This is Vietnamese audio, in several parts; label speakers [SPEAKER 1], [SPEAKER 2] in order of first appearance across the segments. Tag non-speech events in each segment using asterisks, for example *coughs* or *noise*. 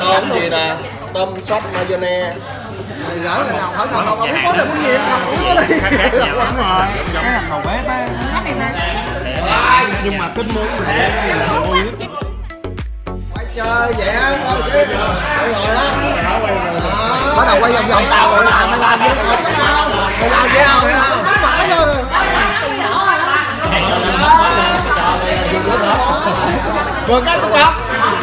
[SPEAKER 1] tôm gì nè tôm sốt mayonnaise
[SPEAKER 2] gỡ là nào hỏi thằng nào không có là muốn nghiệp nào cũng có đi
[SPEAKER 3] đúng rồi cái là hầu bếp á nhưng mà tính muốn thì là
[SPEAKER 1] quay chơi vẽ thôi chứ rồi đó
[SPEAKER 2] bắt đầu quay vòng vòng tàu rồi làm mày làm gì mày làm gì không cắm mãi rồi
[SPEAKER 1] còn cái tôi không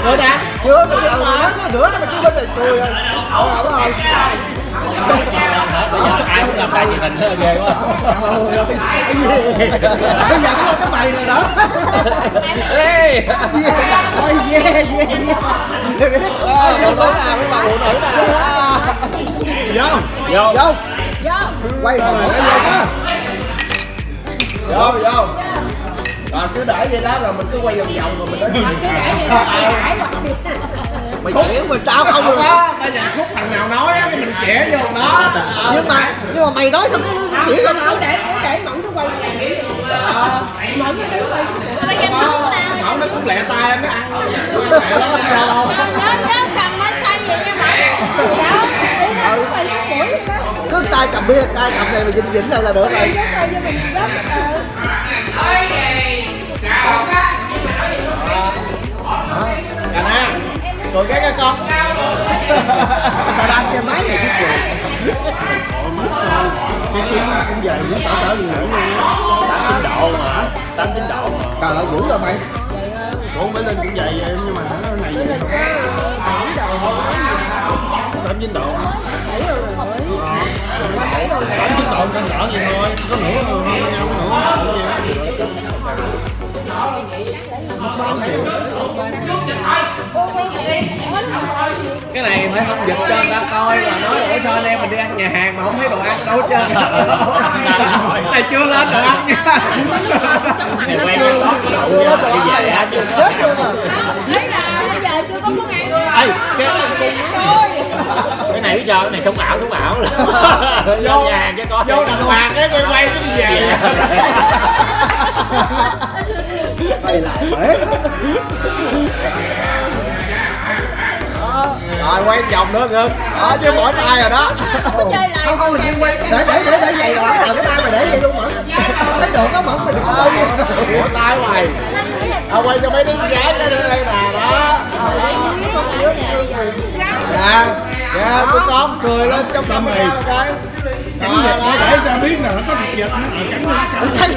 [SPEAKER 1] rồi nè
[SPEAKER 2] chưa mày làm nói có nữa đó mày chưa bên này cười rồi ổn ổn rồi
[SPEAKER 4] ai cũng làm tay thì mình nó ghê quá
[SPEAKER 2] bây giờ có cái mày rồi đó.
[SPEAKER 1] Ê.
[SPEAKER 2] Ôi yeah yeah yeah.
[SPEAKER 1] Phụ nữ nào với bà phụ nữ nào?
[SPEAKER 3] Vô.
[SPEAKER 4] Vô.
[SPEAKER 2] Vô. Quay rồi gì đó
[SPEAKER 1] vô vô rồi cứ để vậy đó rồi mình cứ quay vòng vòng rồi mình nói
[SPEAKER 2] mày chỉ mình sao không
[SPEAKER 1] không
[SPEAKER 2] được.
[SPEAKER 1] bây giờ khúc thằng nào nói á thì mình chẻ vô đó.
[SPEAKER 2] Nhưng mà nhưng mà mày nói xong cái chỉ cho tao.
[SPEAKER 5] để để mẫn nó quay mẫn nó đứng quay
[SPEAKER 1] Mẫu nó cũng lẹ tay nó ăn.
[SPEAKER 5] Nhớ cầm máy xay vậy nha mẫn. Đó đó.
[SPEAKER 2] Cứ tay cầm bia tay cầm này mà vĩnh vĩnh lại là được rồi
[SPEAKER 1] Cà na Cười cái cái con.
[SPEAKER 2] Tao đang chơi máy này biết gì
[SPEAKER 3] cái chuyến cũng về với tao trở đi ngủ luôn
[SPEAKER 4] tám chín độ mà. Tám chín độ mà
[SPEAKER 2] trời ơi dữ rồi mày.
[SPEAKER 3] Cũng phải lên cũng vậy nhưng mà nó này vậy tám chín độ. Tám chín độ cân nhỏ vậy thôi
[SPEAKER 1] Cái này phải không? Dịch cho người ta coi là nói là sao anh em mình đi ăn nhà hàng mà không thấy đồ ăn đâu hết trơn? *laughs* Này chưa lên đồ ăn nha.
[SPEAKER 2] Chưa
[SPEAKER 4] lắm.
[SPEAKER 2] lắm chưa lắm rồi mày làm gì chết luôn à
[SPEAKER 5] thấy là bây giờ chưa có món ăn luôn
[SPEAKER 4] Ê, cái, cái này biết sao? Cái này sống ảo sống ảo. *laughs*
[SPEAKER 1] Vô-
[SPEAKER 4] vô nhà hàng cho con
[SPEAKER 1] Vô đàng hoàng cái quay quay cái đi về.
[SPEAKER 2] Mày làm bể
[SPEAKER 1] Rồi quay vòng nữa ngưng Đó chứ mỏi tay rồi đó.
[SPEAKER 5] Chơi lại.
[SPEAKER 2] Không không mình đi quay để để để để vậy rồi. Ờ cái tay mày để vậy luôn mà Tao thấy được có đừng có
[SPEAKER 1] Mỏi tay mày. Tao quay cho mấy đứa gái cái đây nè đó. Dạ Dạ tụi con cười lên trong tâm mì. Cái
[SPEAKER 3] nó để cho biết là nó có thịt vịt nó nó cắn.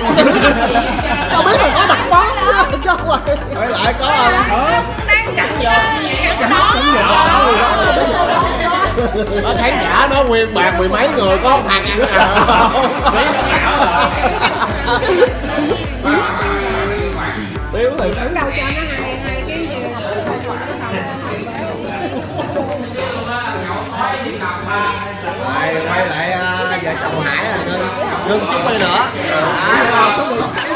[SPEAKER 2] Tao biết mày có đặt món chứ cho rồi
[SPEAKER 1] Quay lại có rồi Nó khán giả nó nguyên bàn mười mấy người có một thằng ăn à. Tiếu thì
[SPEAKER 5] đâu cho nó hai hai cái gì
[SPEAKER 1] quay lại à, vợ chồng Hải à? Ngưng Ngưng chút đi nữa.
[SPEAKER 2] À, không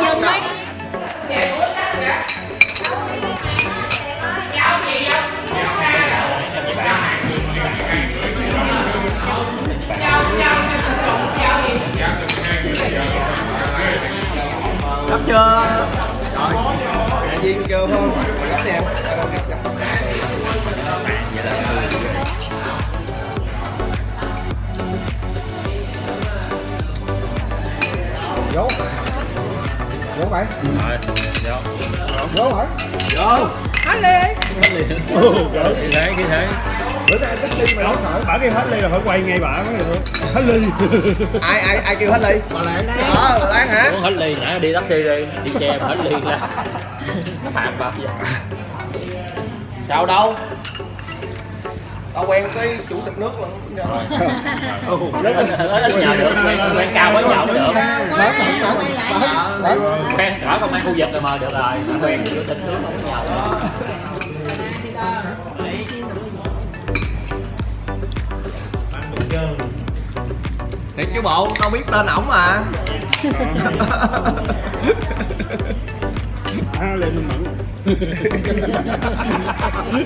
[SPEAKER 1] chưa? Rồi Mẹ Duyên kêu không? Gấp em
[SPEAKER 2] vô vô mày
[SPEAKER 4] Rồi, vô.
[SPEAKER 2] vô hả
[SPEAKER 1] Vô
[SPEAKER 5] hết đi
[SPEAKER 4] Khi thế, khi thế.
[SPEAKER 2] bữa nay cách ly mày không nổi
[SPEAKER 3] bả kêu hết ly là phải quay ngay bả mới được hết ly
[SPEAKER 1] Ai ai ai kêu hết ly? Bà Lan Đó bà Lan hả?
[SPEAKER 4] Muốn hết ly nãy đi taxi đi, đi xe mà hết ly ra. Nó phạt bao giờ.
[SPEAKER 1] Sao đâu? Tao quen cái chủ tịch nước luôn
[SPEAKER 4] nhờ được, quen, cao quá nhậu mới được. Quen rõ công an khu vực rồi mà được rồi. Quen chủ tịch nước không có nhậu.
[SPEAKER 1] Thiệt chứ bộ, tao biết tên ổng mà. *laughs*
[SPEAKER 3] Lên mình *laughs* mẫn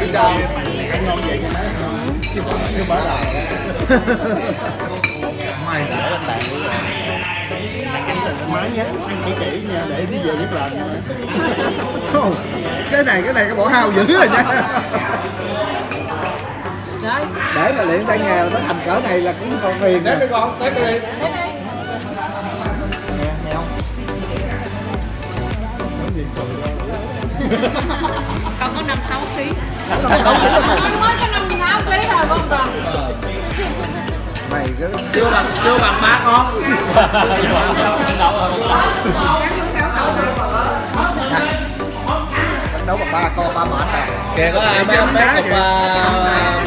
[SPEAKER 1] biết sao
[SPEAKER 3] ăn ngon vậy
[SPEAKER 1] nhưng mà là
[SPEAKER 3] má nhé ăn kỹ kỹ nha để đi về biết
[SPEAKER 2] làm cái này cái này cái bộ hao dữ rồi nha. *laughs* Để mà luyện tay nghề nó thành cỡ này là cũng còn phiền
[SPEAKER 1] đấy đi con đấy đi.
[SPEAKER 5] Con có 5 6 kg. Con mới có 5 6 kg rồi con còn.
[SPEAKER 2] mày cứ
[SPEAKER 1] chưa bằng chưa bằng ba con.
[SPEAKER 2] Phấn đấu bằng ba con ba mệt à
[SPEAKER 1] kìa có à, mấy mấy cục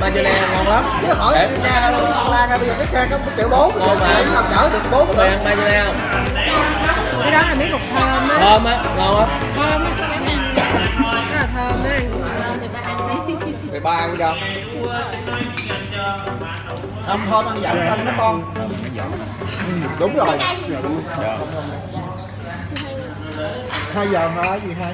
[SPEAKER 1] margarine ngon lắm
[SPEAKER 2] chứ hỏi la ra bây giờ cái xe có một triệu bốn
[SPEAKER 1] Ngon mà.
[SPEAKER 2] để làm chở được bốn nữa
[SPEAKER 1] ăn margarine không
[SPEAKER 5] Cái đó là miếng cục thơm á.
[SPEAKER 1] thơm á ngon lắm
[SPEAKER 5] Thơm á. Rất là thơm á. Thì ba ăn đi.
[SPEAKER 2] thì ba ăn cho không thôi ăn giận anh đó con Ừ, đúng rồi hai giờ nói gì hai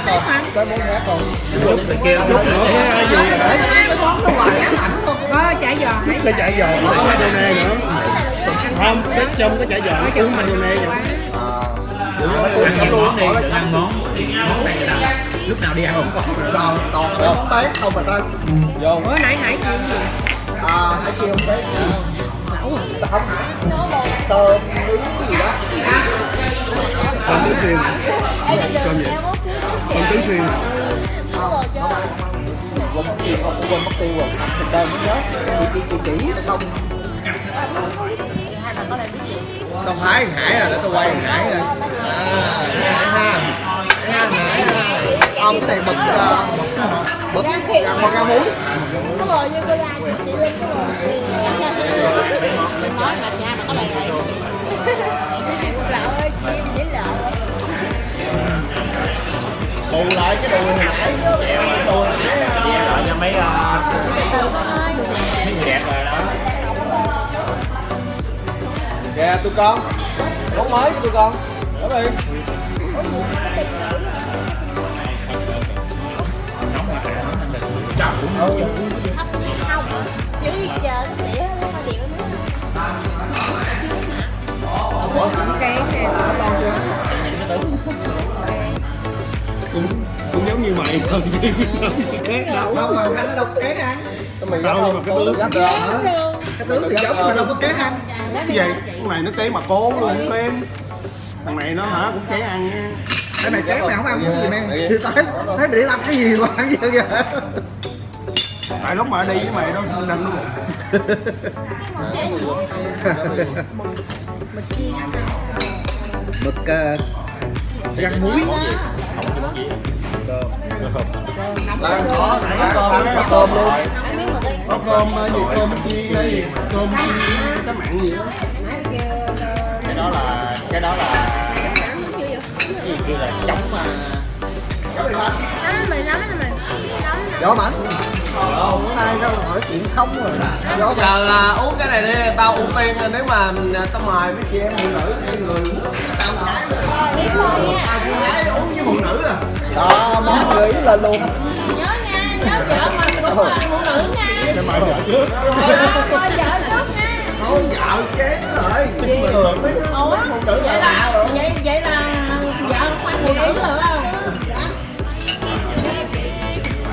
[SPEAKER 2] hát cái muốn hát còn
[SPEAKER 3] lúc này kia lúc nữa cái gì
[SPEAKER 2] cái món nó hoài ám ảnh không
[SPEAKER 5] Có chả giò
[SPEAKER 3] cái chả giò có mayonnaise nữa không cái trong cái chả giò nó cũng mayonnaise nữa
[SPEAKER 2] ăn
[SPEAKER 4] món đi đừng ăn món món này là lúc nào đi ăn cũng có
[SPEAKER 2] toàn toàn cái món bán không mà ta
[SPEAKER 1] vô
[SPEAKER 5] Ủa nãy nãy kêu gì?
[SPEAKER 2] à nãy kêu không bán
[SPEAKER 5] Lẩu
[SPEAKER 2] không hả tôm nướng gì đó
[SPEAKER 3] tôm nướng xuyên còn gì
[SPEAKER 2] không không ăn quên mất tiêu không quên mất tiêu rồi thịt tôm mới nhớ chị chị chị chỉ không
[SPEAKER 1] không phải thằng hải rồi để tôi quay hải rồi à hải ha Hải ha hải ha
[SPEAKER 2] ông cái này ờ, mực gà mực gà muối
[SPEAKER 1] bù lại cái đồ hồi nãy đồ hồi nãy à,
[SPEAKER 4] Rồi cho mấy ờ, mấy người đẹp rồi đó
[SPEAKER 1] kìa tụi con món mới cho tụi con đó đi
[SPEAKER 5] Không, chứ giờ nó tỉa nó điệu nữa Cái này
[SPEAKER 3] cũng cũng giống như mày thôi chứ khác đâu
[SPEAKER 2] không mà anh nó đâu có kén ăn
[SPEAKER 1] mày
[SPEAKER 3] đâu mà cái tướng
[SPEAKER 2] cái tướng thì giống mà đâu có kén ăn.
[SPEAKER 3] Cái gì? con này nó kế mà cố luôn không kén thằng này nó hả cũng kế ăn nha.
[SPEAKER 2] Cái này kén mày không ăn cái gì men thì thấy thấy để làm cái gì mà ăn vậy kìa.
[SPEAKER 3] Tại lúc mà đi với mày đó không đâm luôn
[SPEAKER 2] mực uh, rang muối.
[SPEAKER 1] Lan có
[SPEAKER 3] có
[SPEAKER 1] có
[SPEAKER 3] tôm, có tôm luôn. có cơm ờ, gì cơm chiên hay gì cơm chiên cá mặn gì đó
[SPEAKER 4] cái đó là cái đó là cái gì kia là chống mà
[SPEAKER 2] gió mạnh hôm nay tao hỏi chuyện không rồi gió
[SPEAKER 1] giờ là uống cái này đi tao ưu tiên nếu mà tao mời mấy chị em phụ nữ cái người tao gái uống với phụ nữ à
[SPEAKER 2] đó món nghĩ là luôn
[SPEAKER 5] Nhớ nha, nhớ vợ mình cũng là phụ nữ nha
[SPEAKER 3] để mày vợ trước
[SPEAKER 5] Coi vợ trước nha
[SPEAKER 2] con vợ chén rồi người mấy
[SPEAKER 5] Ủa,
[SPEAKER 2] phụ nữ là
[SPEAKER 5] vậy
[SPEAKER 2] lạ
[SPEAKER 5] là,
[SPEAKER 2] rồi
[SPEAKER 5] vậy, vậy là vợ khoanh phụ nữ rồi không?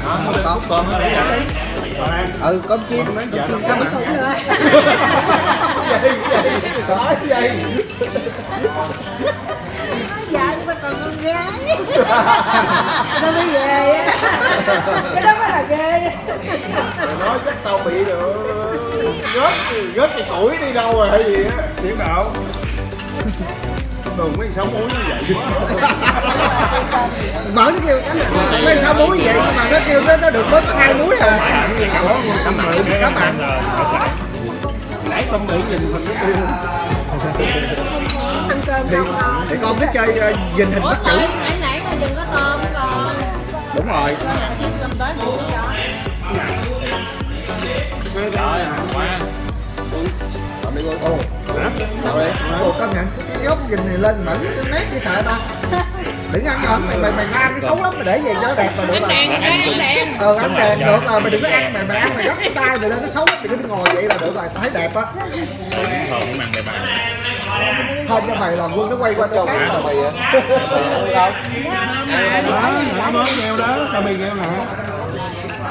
[SPEAKER 2] không có
[SPEAKER 4] con nó để rồi
[SPEAKER 2] ừ cơm chiên cơm chiên cá mặn
[SPEAKER 1] gì gì
[SPEAKER 5] Vợ sao còn con gái? *laughs* Nó mới á Cái đó mới là ghê.
[SPEAKER 1] Mày nói chắc tao bị được. Gớt gớt cái tuổi đi đâu rồi hay gì á?
[SPEAKER 3] Tiến đạo thường mấy sáu muối như vậy
[SPEAKER 2] mở nó kêu mấy sao muối vậy nhưng mà nó kêu nó nó được bớt có hai muối à.
[SPEAKER 3] Cắm mặn
[SPEAKER 2] cắm mặn
[SPEAKER 3] nãy tâm mỹ nhìn mình cái tiêu
[SPEAKER 5] ăn cơm
[SPEAKER 2] thì, thì con thích chơi uh, dình hình bắt chữ
[SPEAKER 5] nãy nãy con đừng có tôm còn
[SPEAKER 2] đúng rồi.
[SPEAKER 4] Trời quá
[SPEAKER 2] Đi con. Ồ. Đâu đây? Ồ, công nhận cái gốc dình này lên mẫn cái nét như sợ ta. Đừng ăn mẫn mày mày mày ăn cái xấu lắm mày để về cho nó đẹp mà được
[SPEAKER 5] ăn
[SPEAKER 2] rồi.
[SPEAKER 5] đèn ăn đèn ăn đèn
[SPEAKER 2] Ờ ăn đèn được rồi mày đừng có ăn mày mày ăn mày gấp cái tay mày lên nó xấu lắm mày cứ ngồi vậy là được rồi tao thấy đẹp á.
[SPEAKER 4] Ăn
[SPEAKER 2] Không cho mày làm quân nó quay qua cho cái là mày
[SPEAKER 3] đó hả món nghèo đó tao mì nghèo nè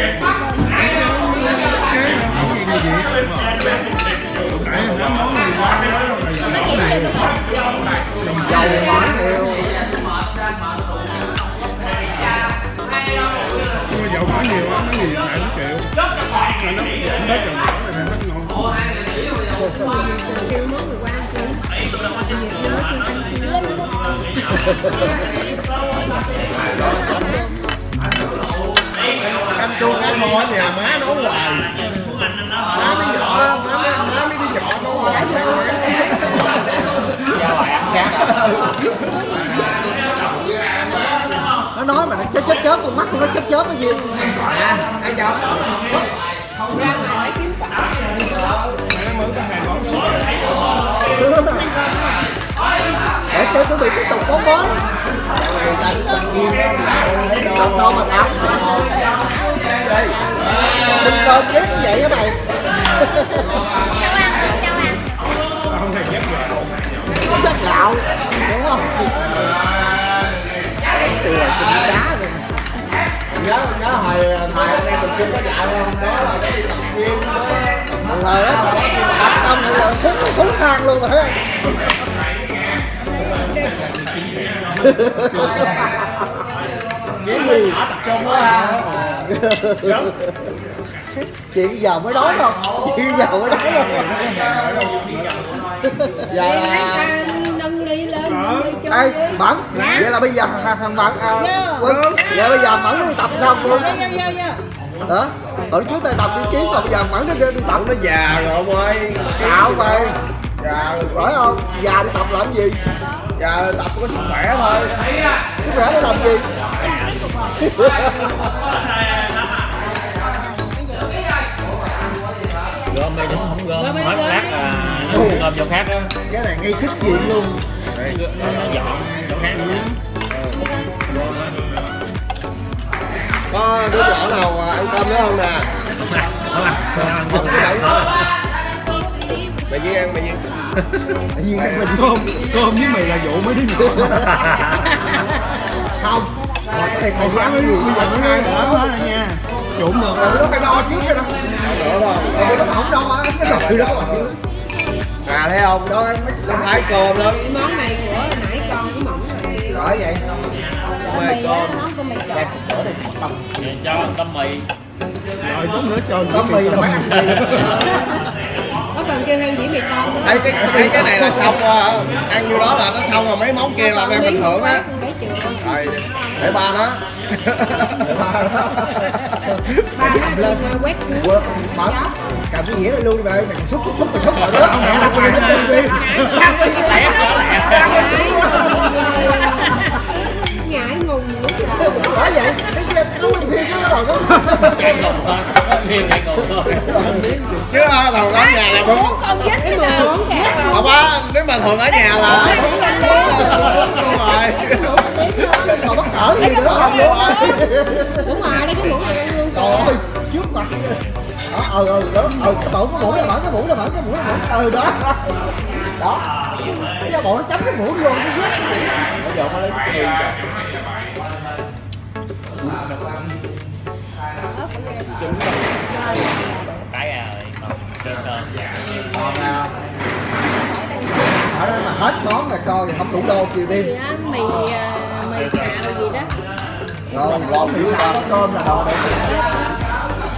[SPEAKER 4] Hãy
[SPEAKER 2] subscribe cho kênh
[SPEAKER 3] Ghiền Mì dầu Để không bỏ lỡ những video hấp dẫn
[SPEAKER 5] kêu
[SPEAKER 1] cá kho ở nhà má nấu hoài má mới nhỏ, má mới má mới đi nhỏ nấu hoài
[SPEAKER 2] Nó nói mà nó chớp chớp chớp, con mắt của nó chớp chớp cái gì.
[SPEAKER 1] à ăn chồng
[SPEAKER 2] Để cho chuẩn bị tiếp tục bóng mới.
[SPEAKER 1] này đánh
[SPEAKER 2] Đâu mà tao. Đừng cơm ghét như vậy các mày.
[SPEAKER 3] không thể ghép gạo
[SPEAKER 2] Chất gạo. Đúng không? Từ là xin cá rồi.
[SPEAKER 1] nhớ nhớ hồi thời anh em mình chưa có dạy không đó là cái đi tập gym đó
[SPEAKER 2] Rồi đó tập, tập xong rồi xuống xuống thang luôn rồi thấy không? *laughs*
[SPEAKER 1] cái gì tập trung quá ha
[SPEAKER 2] chị giờ mới đói không? Chị giờ mới đói không?
[SPEAKER 1] Giờ là
[SPEAKER 5] nâng ly lên nâng ly cho
[SPEAKER 2] ê mẫn. Vậy là bây giờ thằng mẫn à quân vậy bây giờ mẫn nó đi tập sao quân đó hồi trước tôi tập đi kiếm mà bây giờ mẫn nó đi, đi tập.
[SPEAKER 1] Nó già rồi ông ơi.
[SPEAKER 2] Xạo mày
[SPEAKER 1] già
[SPEAKER 2] phải không? Già đi tập làm gì?
[SPEAKER 1] Già tập có sức khỏe thôi.
[SPEAKER 2] Cái khỏe để làm gì
[SPEAKER 4] gom đây đúng không? Gom. Hết lát à nó gom chỗ khác á.
[SPEAKER 2] Cái này ngay kích diện luôn.
[SPEAKER 4] Nó dọn chỗ khác.
[SPEAKER 1] Có đứa nhỏ nào ăn cơm nữa không nè?
[SPEAKER 4] Không ăn không ăn không ăn
[SPEAKER 1] mày Duyên ăn mày Duyên
[SPEAKER 2] nhiên cái mình
[SPEAKER 3] cơm cơm với mì là vụ mấy đứa nhỏ. *laughs*
[SPEAKER 2] Không cái này còn ăn cái gì
[SPEAKER 3] nghe
[SPEAKER 2] ăn
[SPEAKER 3] đỡ nó là nha trụng được
[SPEAKER 2] rồi nó phải đo trước cái đó
[SPEAKER 1] không
[SPEAKER 2] rồi nó không đo á, cái rồi đó mà
[SPEAKER 1] à thấy không đó nó thái cơm lắm
[SPEAKER 5] món này của nãy con cái mỏng rồi
[SPEAKER 2] rồi vậy
[SPEAKER 1] mê cơm
[SPEAKER 5] món của mì trộn
[SPEAKER 4] cho ăn tấm mì
[SPEAKER 3] rồi chút nữa cho
[SPEAKER 2] có mì là ăn mì
[SPEAKER 5] có cần kêu thêm dĩ mì tôm
[SPEAKER 1] thấy cái thấy cái này là xong rồi. Ăn như đó là nó xong rồi. Mấy món kia là ăn bình thường á
[SPEAKER 5] mấy triệu
[SPEAKER 1] rồi để ba nó
[SPEAKER 5] ba
[SPEAKER 2] cầm lên
[SPEAKER 5] nó quét
[SPEAKER 2] Quơ, mở cầm cái dĩa luôn đi bà ơi mày xúc xúc xúc mày xúc rồi đó không mẹ làm quyền làm bởi vậy cái nó quyền phim nó rồi.
[SPEAKER 4] Ngục thôi
[SPEAKER 1] chứ ờ, thường ở nhà là đúng
[SPEAKER 5] không
[SPEAKER 1] á nếu mà thường ở nhà là đúng rồi.
[SPEAKER 2] còn bất cỡ gì nữa không luôn
[SPEAKER 5] đúng rồi đây cái muỗng này ăn luôn
[SPEAKER 2] trời ơi trước mặt đó ờ ờ đó. Ờ cái mũ cái mũ là mở cái mũ là mở cái mũ là mở. Ờ đó. Đó. Cái da bộ nó chấm cái mũi vô nó giết
[SPEAKER 1] bây giờ mới lấy cái
[SPEAKER 4] cái à còn trên cơm
[SPEAKER 2] còn à, ở đây mà hết món rồi coi thì không đủ đô chiều đêm.
[SPEAKER 5] Á mì à, mì xào gì đó.
[SPEAKER 2] Rồi gõ miệng xào cơm là đồ để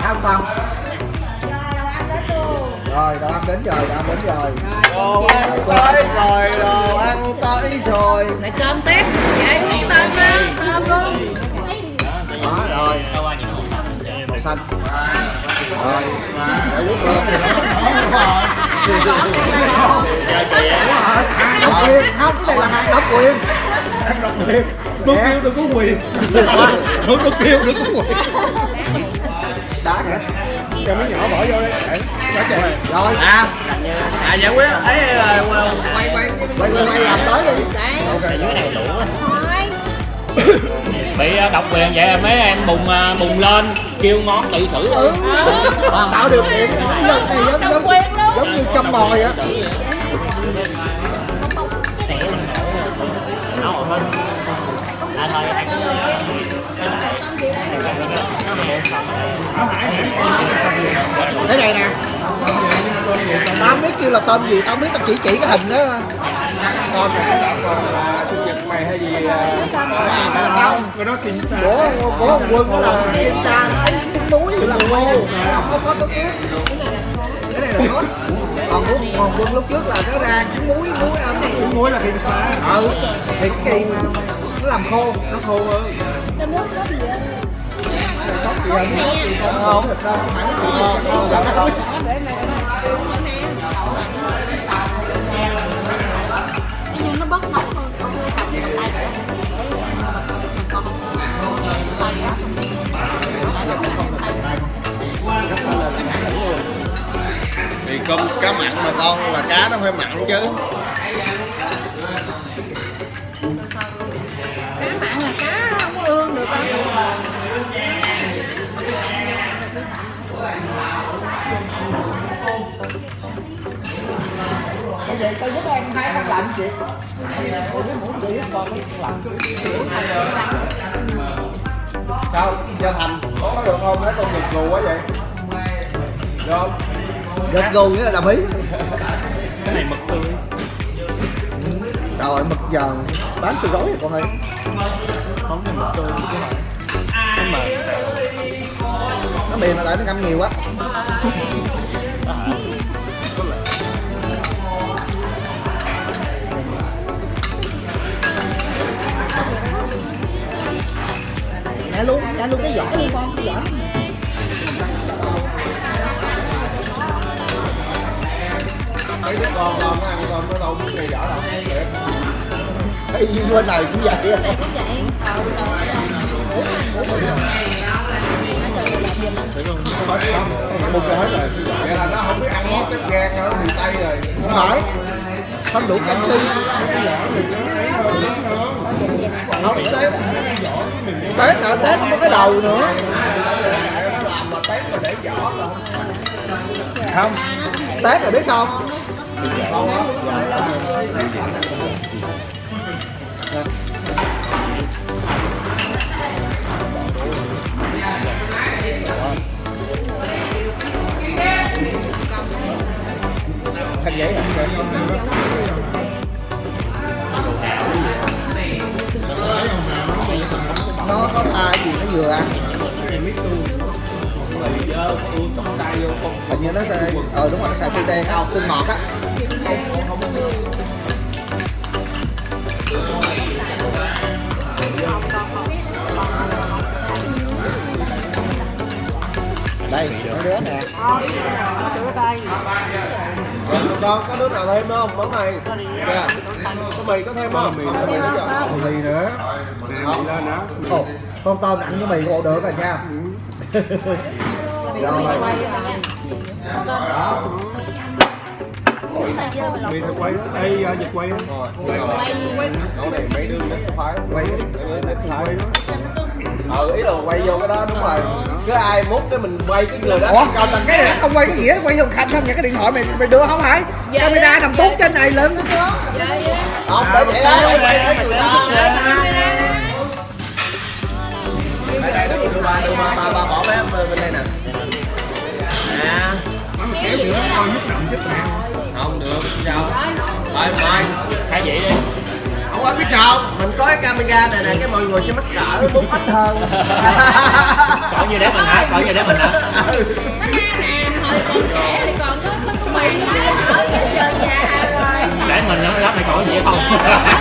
[SPEAKER 2] không không rồi đồ ăn đến rồi đồ ăn đến rồi
[SPEAKER 1] đồ ăn tới rồi đồ ăn tới rồi.
[SPEAKER 5] Lại cơm tiếp. Vậy tôm đó. Cơm luôn
[SPEAKER 2] đó rồi. Màu xanh. Rồi. Để quất luôn độc quyền không cái này là hàng độc quyền
[SPEAKER 3] độc quyền Tôi kêu đừng có quyền Tôi tôi kêu đừng có quyền
[SPEAKER 2] đã kìa.
[SPEAKER 3] Cho miếng nhỏ bỏ vô đi. Để Quá trời
[SPEAKER 2] rồi.
[SPEAKER 1] À. À giải quyết. Ấy là quay quay
[SPEAKER 2] quay quay quay làm tới đi.
[SPEAKER 5] Đây
[SPEAKER 4] dưới này lũ á. *laughs* bị ờ, độc quyền vậy mấy em bùng ờ, bùng lên kêu ngón tự xử
[SPEAKER 2] ừ. tạo điều kiện này giống giống giống như trong
[SPEAKER 4] rồi hơn à thôi
[SPEAKER 2] cái này nè. Tao không biết kêu là tên gì tao không biết tao chỉ chỉ cái hình đó.
[SPEAKER 1] con còn là mày hay gì
[SPEAKER 3] Cái đó kinh ta
[SPEAKER 2] của của quân nó làm kim sa nó ấy trứng muối là nó không có sốt nước cái này là sốt còn của còn quân lúc trước là nó ra trứng muối muối ăn
[SPEAKER 3] Trứng muối là kinh xa
[SPEAKER 2] ừ thì cái kỳ mà nó làm khô
[SPEAKER 3] Nó khô hơn
[SPEAKER 5] nước có gì á
[SPEAKER 2] sốt gì hình không thịt đâu không phải nó
[SPEAKER 5] nhưng nó
[SPEAKER 1] thì cơm cá mặn mà con là cá nó phải mặn chứ.
[SPEAKER 5] Cá mặn là cá không ương được đâu.
[SPEAKER 2] Bây giờ tôi giúp em hai con lạnh chị tôi với muỗng chị còn cái lạnh
[SPEAKER 1] sao? Gia thành có được không? Thấy con giật gù quá vậy? Được không
[SPEAKER 2] gật gù nghĩa là đồng ý.
[SPEAKER 3] Cái này mực tươi.
[SPEAKER 2] Rồi mực giờ bán từ gói rồi con ơi
[SPEAKER 3] Không mực tươi chứ không Cái mà
[SPEAKER 2] nó mềm là tại nó ngâm nhiều quá. Nhả luôn nhả luôn cái vỏ luôn con cái vỏ
[SPEAKER 1] mấy đứa con con nó ăn con nó đâu biết ngày vỏ đâu.
[SPEAKER 2] Cái gì bên này cũng vậy á.
[SPEAKER 5] này cũng vậy.
[SPEAKER 1] Một cái hết rồi vậy là nó không biết ăn món cái gan nó bị tay rồi.
[SPEAKER 2] Không phải. Không đủ canxi. Không. Tết là tết không có cái đầu nữa.
[SPEAKER 1] Nó làm mà tép mà để vỏ là
[SPEAKER 2] không. Tết là biết không khăn giấy hả nó có ai gì nó vừa ăn? Hình như nó ờ đúng rồi nó xài tương đen á tương ngọt á. Đây mấy đứa nè.
[SPEAKER 1] Con có đứa nào thêm không? Món này. Kìa. có mì có thêm không? Mì có mì nữa.
[SPEAKER 2] Mì nữa.
[SPEAKER 3] Nè.
[SPEAKER 2] Con tôm ăn với mì bộ được rồi nha *laughs* rồi
[SPEAKER 3] Mì thịt quay à, vịt quay á
[SPEAKER 1] quay mấy đứa
[SPEAKER 2] quay
[SPEAKER 1] mấy đứa nít phải
[SPEAKER 3] Quay đó
[SPEAKER 1] ờ ý là quay vô cái đó đúng rồi cứ ai mút cái mình quay cái người đó
[SPEAKER 2] ủa còn cái này không quay cái gì hết quay vô khanh không những cái điện thoại mày mày đưa không phải camera nằm tuốt trên này lưng
[SPEAKER 1] không để vậy đó quay cái người ta đây đây đưa ba đưa ba ba ba bỏ vé bên đây nè
[SPEAKER 3] kéo nữa coi nhức động chết bạn
[SPEAKER 1] không được sao rồi mời
[SPEAKER 4] Khai vậy đi
[SPEAKER 1] không có biết sao mình có cái camera này nè cái mọi người sẽ mắc cỡ muốn ít hơn *laughs*
[SPEAKER 4] Còn như để mình hả? Còn như để mình hả?
[SPEAKER 1] Ừ.
[SPEAKER 4] Để mình nữa, lát mày còn gì không? *laughs*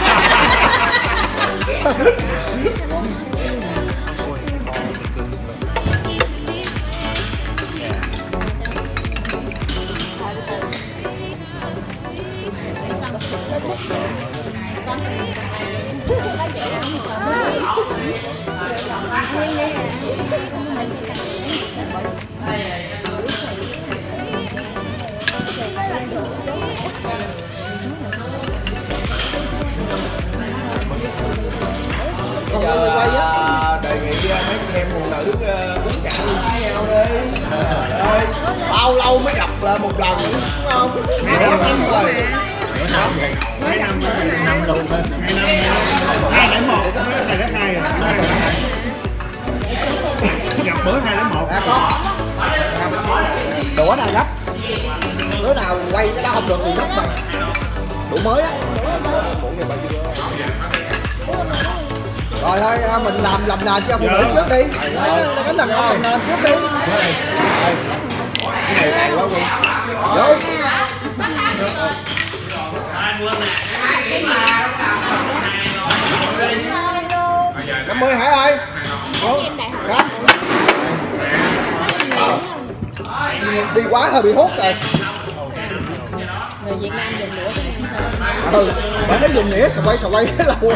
[SPEAKER 2] ừ bạn thấy dùng nghĩa quay sờ quay cái lâu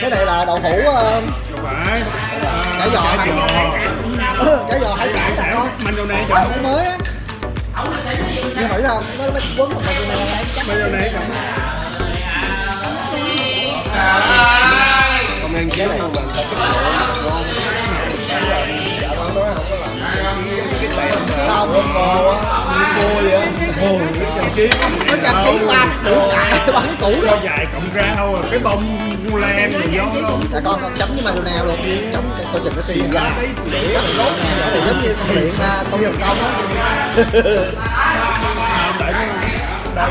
[SPEAKER 2] cái này là đậu hũ uh, chả giò ừ, chả giò hải sản thôi
[SPEAKER 3] mayonnaise
[SPEAKER 2] đậu hũ mới á nhưng mà sao nó nó quấn một cái này
[SPEAKER 3] mayonnaise chồng
[SPEAKER 1] không ăn chế này mà ta chất lượng dạ con nói không có làm cái bẹn mà
[SPEAKER 2] tao
[SPEAKER 1] nó khô á cua vậy á
[SPEAKER 3] cái kiếm
[SPEAKER 2] nó chặt ký ba củ cải bắn củ
[SPEAKER 3] cho dài cộng ra thôi cái bông cu lan rồi gió đó
[SPEAKER 2] dạ con con chấm với mayonnaise luôn chấm cái coi chừng nó xì ra cái thì giống như con luyện à, công nghiệp công á
[SPEAKER 3] đây là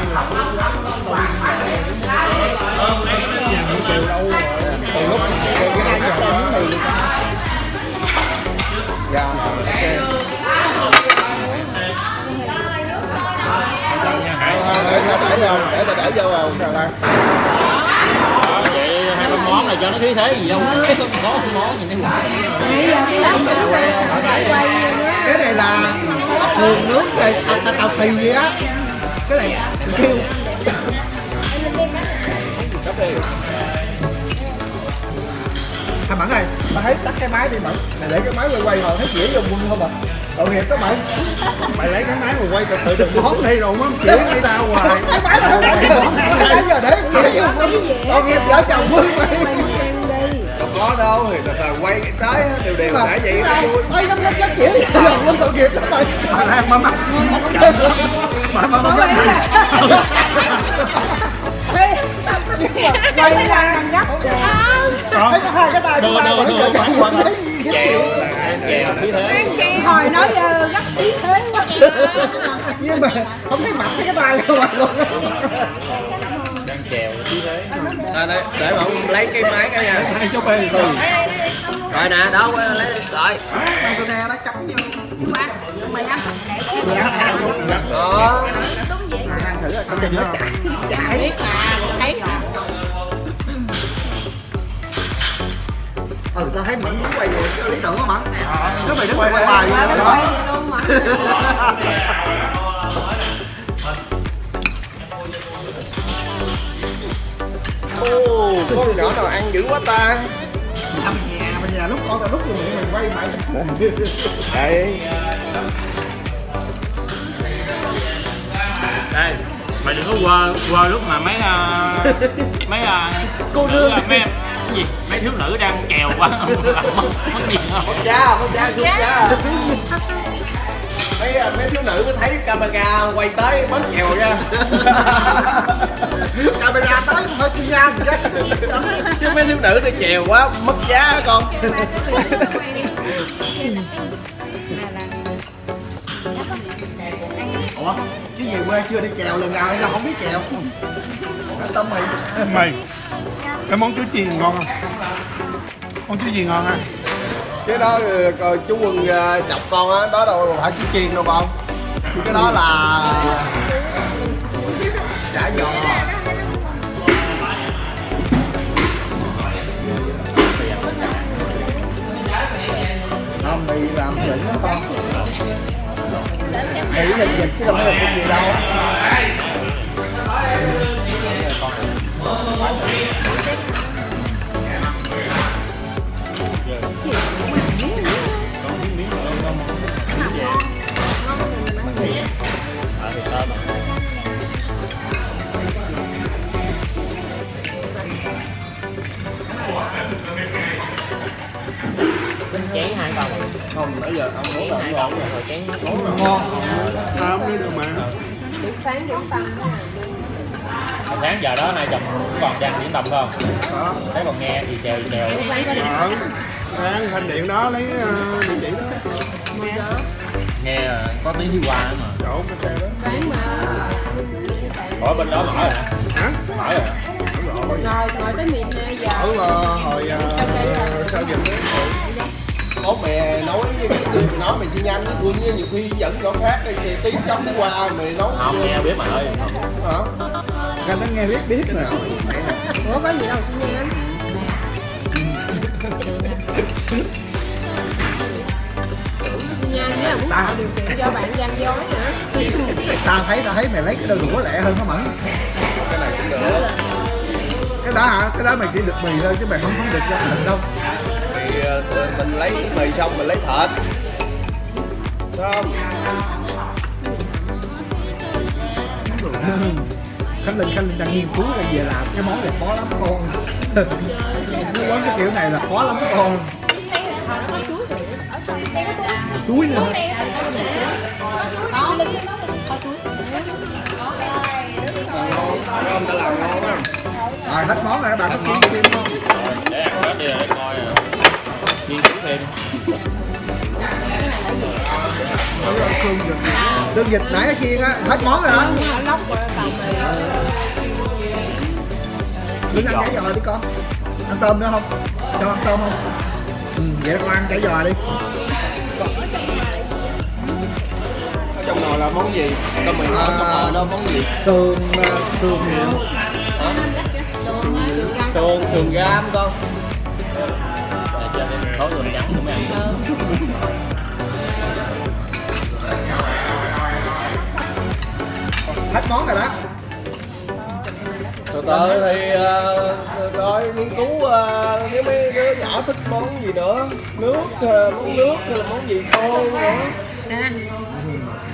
[SPEAKER 3] nhà lâu
[SPEAKER 2] từ lúc cái cái hai chấm lên dạ ok. Để ta để vô để ta để vô vào sao đây
[SPEAKER 4] Vậy hai con món này cho nó khí thế gì đâu Có cái món gì nó
[SPEAKER 2] cái này là thường nước này tao tao tao xì vậy á. Cái này kêu. Thằng Mẫn ơi, tao thấy tắt cái máy đi Mẫn Mày để cái máy quay quay hồi thấy dễ dùng quân không à Tội nghiệp đó mày
[SPEAKER 3] mày lấy cái máy mà quay từ từ đừng món đi rồi mắm chỉ với tao hoài.
[SPEAKER 2] Cái máy là không đánh được giờ để Tội nghiệp vợ chồng mày
[SPEAKER 1] không có đâu thì từ từ quay cái trái đều đều đã vậy vui
[SPEAKER 2] Thấy nó nó rất dễ dùng quân tội nghiệp đó mày.
[SPEAKER 3] Mà đang mà mắc mắc chậm mà mà mà
[SPEAKER 2] Quay là gấp Thấy có hai cái tay của
[SPEAKER 4] đưa,
[SPEAKER 2] vẫn
[SPEAKER 4] đưa, Chèo khí thế
[SPEAKER 5] hồi nói giờ gấp ý thế quá. *laughs*
[SPEAKER 2] Nhưng mà không thấy mặt thấy cái tay của mày luôn
[SPEAKER 4] Đang chèo khí thế.
[SPEAKER 1] À, đây, để mà ông lấy cái máy cái nha.
[SPEAKER 3] Hai cháu bê thôi
[SPEAKER 1] rồi. Nè đâu lấy rồi.
[SPEAKER 2] Tôi nè nó chấm vô.
[SPEAKER 5] Mày ăn.
[SPEAKER 2] Mày ăn.
[SPEAKER 1] Đó.
[SPEAKER 2] Ăn thử rồi con đừng nó chảy chảy
[SPEAKER 5] biết mà thấy
[SPEAKER 2] ừ tao thấy mẫn tưởng của mẫn nếu mày đứng quay quay bài vậy đó
[SPEAKER 5] luôn mà
[SPEAKER 1] ô con nhỏ nào ăn dữ quá ta.
[SPEAKER 2] Mình nhà mình nhà lúc con tao lúc miệng mình quay mày
[SPEAKER 1] đây
[SPEAKER 4] Đây Mày đừng có quơ, quơ lúc mà mấy uh, mấy uh,
[SPEAKER 2] Cô nương.
[SPEAKER 4] mấy thiếu nữ đang chèo qua làm *laughs* mất mất gì không
[SPEAKER 1] mất giá mất giá rút giá. mấy mấy thiếu nữ có thấy camera quay tới bớt chèo nha. *laughs*
[SPEAKER 2] Camera tới phải xi nhan gì đó
[SPEAKER 1] chứ mấy thiếu nữ thì chèo quá mất giá con?
[SPEAKER 2] Ủa chứ về quê chưa đi chèo lần nào hay là không biết chèo tâm mày.
[SPEAKER 3] Mày cái món chuối chiên ngon không? Món chuối chiên ngon ha
[SPEAKER 1] cái đó ờ, rồi chú quân ờ, chọc con á, đó đâu phải chú chiên đâu con cái đó là ờ, chả giò.
[SPEAKER 2] Không mày làm đỉnh đó con. Mỹ dịch dịch chứ đâu phải là công gì đâu
[SPEAKER 4] chén hai con
[SPEAKER 1] không nãy giờ ông muốn
[SPEAKER 4] chén hai con rồi chén
[SPEAKER 2] ngon
[SPEAKER 3] à, không đi được mà
[SPEAKER 5] sáng điểm tâm
[SPEAKER 4] Hồi sáng giờ đó nay chồng cũng còn đang diễn tập không? Thấy còn nghe thì chèo chèo.
[SPEAKER 3] Ờ sáng thanh điện đó lấy uh, địa chỉ đó.
[SPEAKER 4] Nghe. Ờ, có tiếng đi qua mà.
[SPEAKER 3] Chỗ cái xe đó.
[SPEAKER 5] Sáng mà.
[SPEAKER 4] Ở bên đó mở rồi hả?
[SPEAKER 3] hả?
[SPEAKER 4] Mở rồi. Hả?
[SPEAKER 5] ngồi ngồi tới miền giờ.
[SPEAKER 3] Ở uh, hồi uh, sao dịch đấy
[SPEAKER 1] Ủa mẹ nói với cái nói mày chi nhanh quân như nhiều khi dẫn chỗ khác đi thì tí chấm đi qua mày nói
[SPEAKER 4] không nghe biết mà ơi.
[SPEAKER 1] Hả
[SPEAKER 2] Cái nó nghe biết biết nè
[SPEAKER 5] ủa có gì đâu xin em tạo điều kiện cho bạn gian dối nữa.
[SPEAKER 2] Ta thấy ta thấy mày lấy cái đôi đũa lẹ hơn nó mẫn.
[SPEAKER 1] Cái này cũng được
[SPEAKER 2] cái đó hả? Cái đó mày chỉ được mì thôi chứ mày không có được ra thịt đâu.
[SPEAKER 1] Thì ờ, mình lấy mì xong mình lấy thịt. Phải không
[SPEAKER 2] khánh linh khánh linh đang nghiên cứu ra về làm cái món này khó lắm con. *laughs* Nó quán cái kiểu này là khó lắm con. Chuối nữa hả?
[SPEAKER 1] ta làm ngon á
[SPEAKER 2] rồi, hết món rồi, bạn có kiếm thêm không?
[SPEAKER 4] Để ăn hết đi để coi à, nghiên cứu thêm
[SPEAKER 2] tương vịt nãy ở chiên á hết món rồi đó
[SPEAKER 5] rồi
[SPEAKER 2] đừng ăn chả giò đi con. Ăn tôm nữa không? Cho ăn tôm không? Ừ, vậy con ăn chả giò đi.
[SPEAKER 1] Ở trong nồi là món gì? Tao mình hỏi trong nồi đó món gì?
[SPEAKER 2] sườn sườn hiệu
[SPEAKER 1] hả? Sườn sườn gam con.
[SPEAKER 4] Để cho thêm khối gừng trắng mới ăn
[SPEAKER 2] hết món rồi đó.
[SPEAKER 1] Từ từ thì ờ, coi nghiên cứu ờ, nếu mấy đứa nhỏ thích món gì nữa nước ờ, món nước hay là món gì khô nữa.
[SPEAKER 5] Nè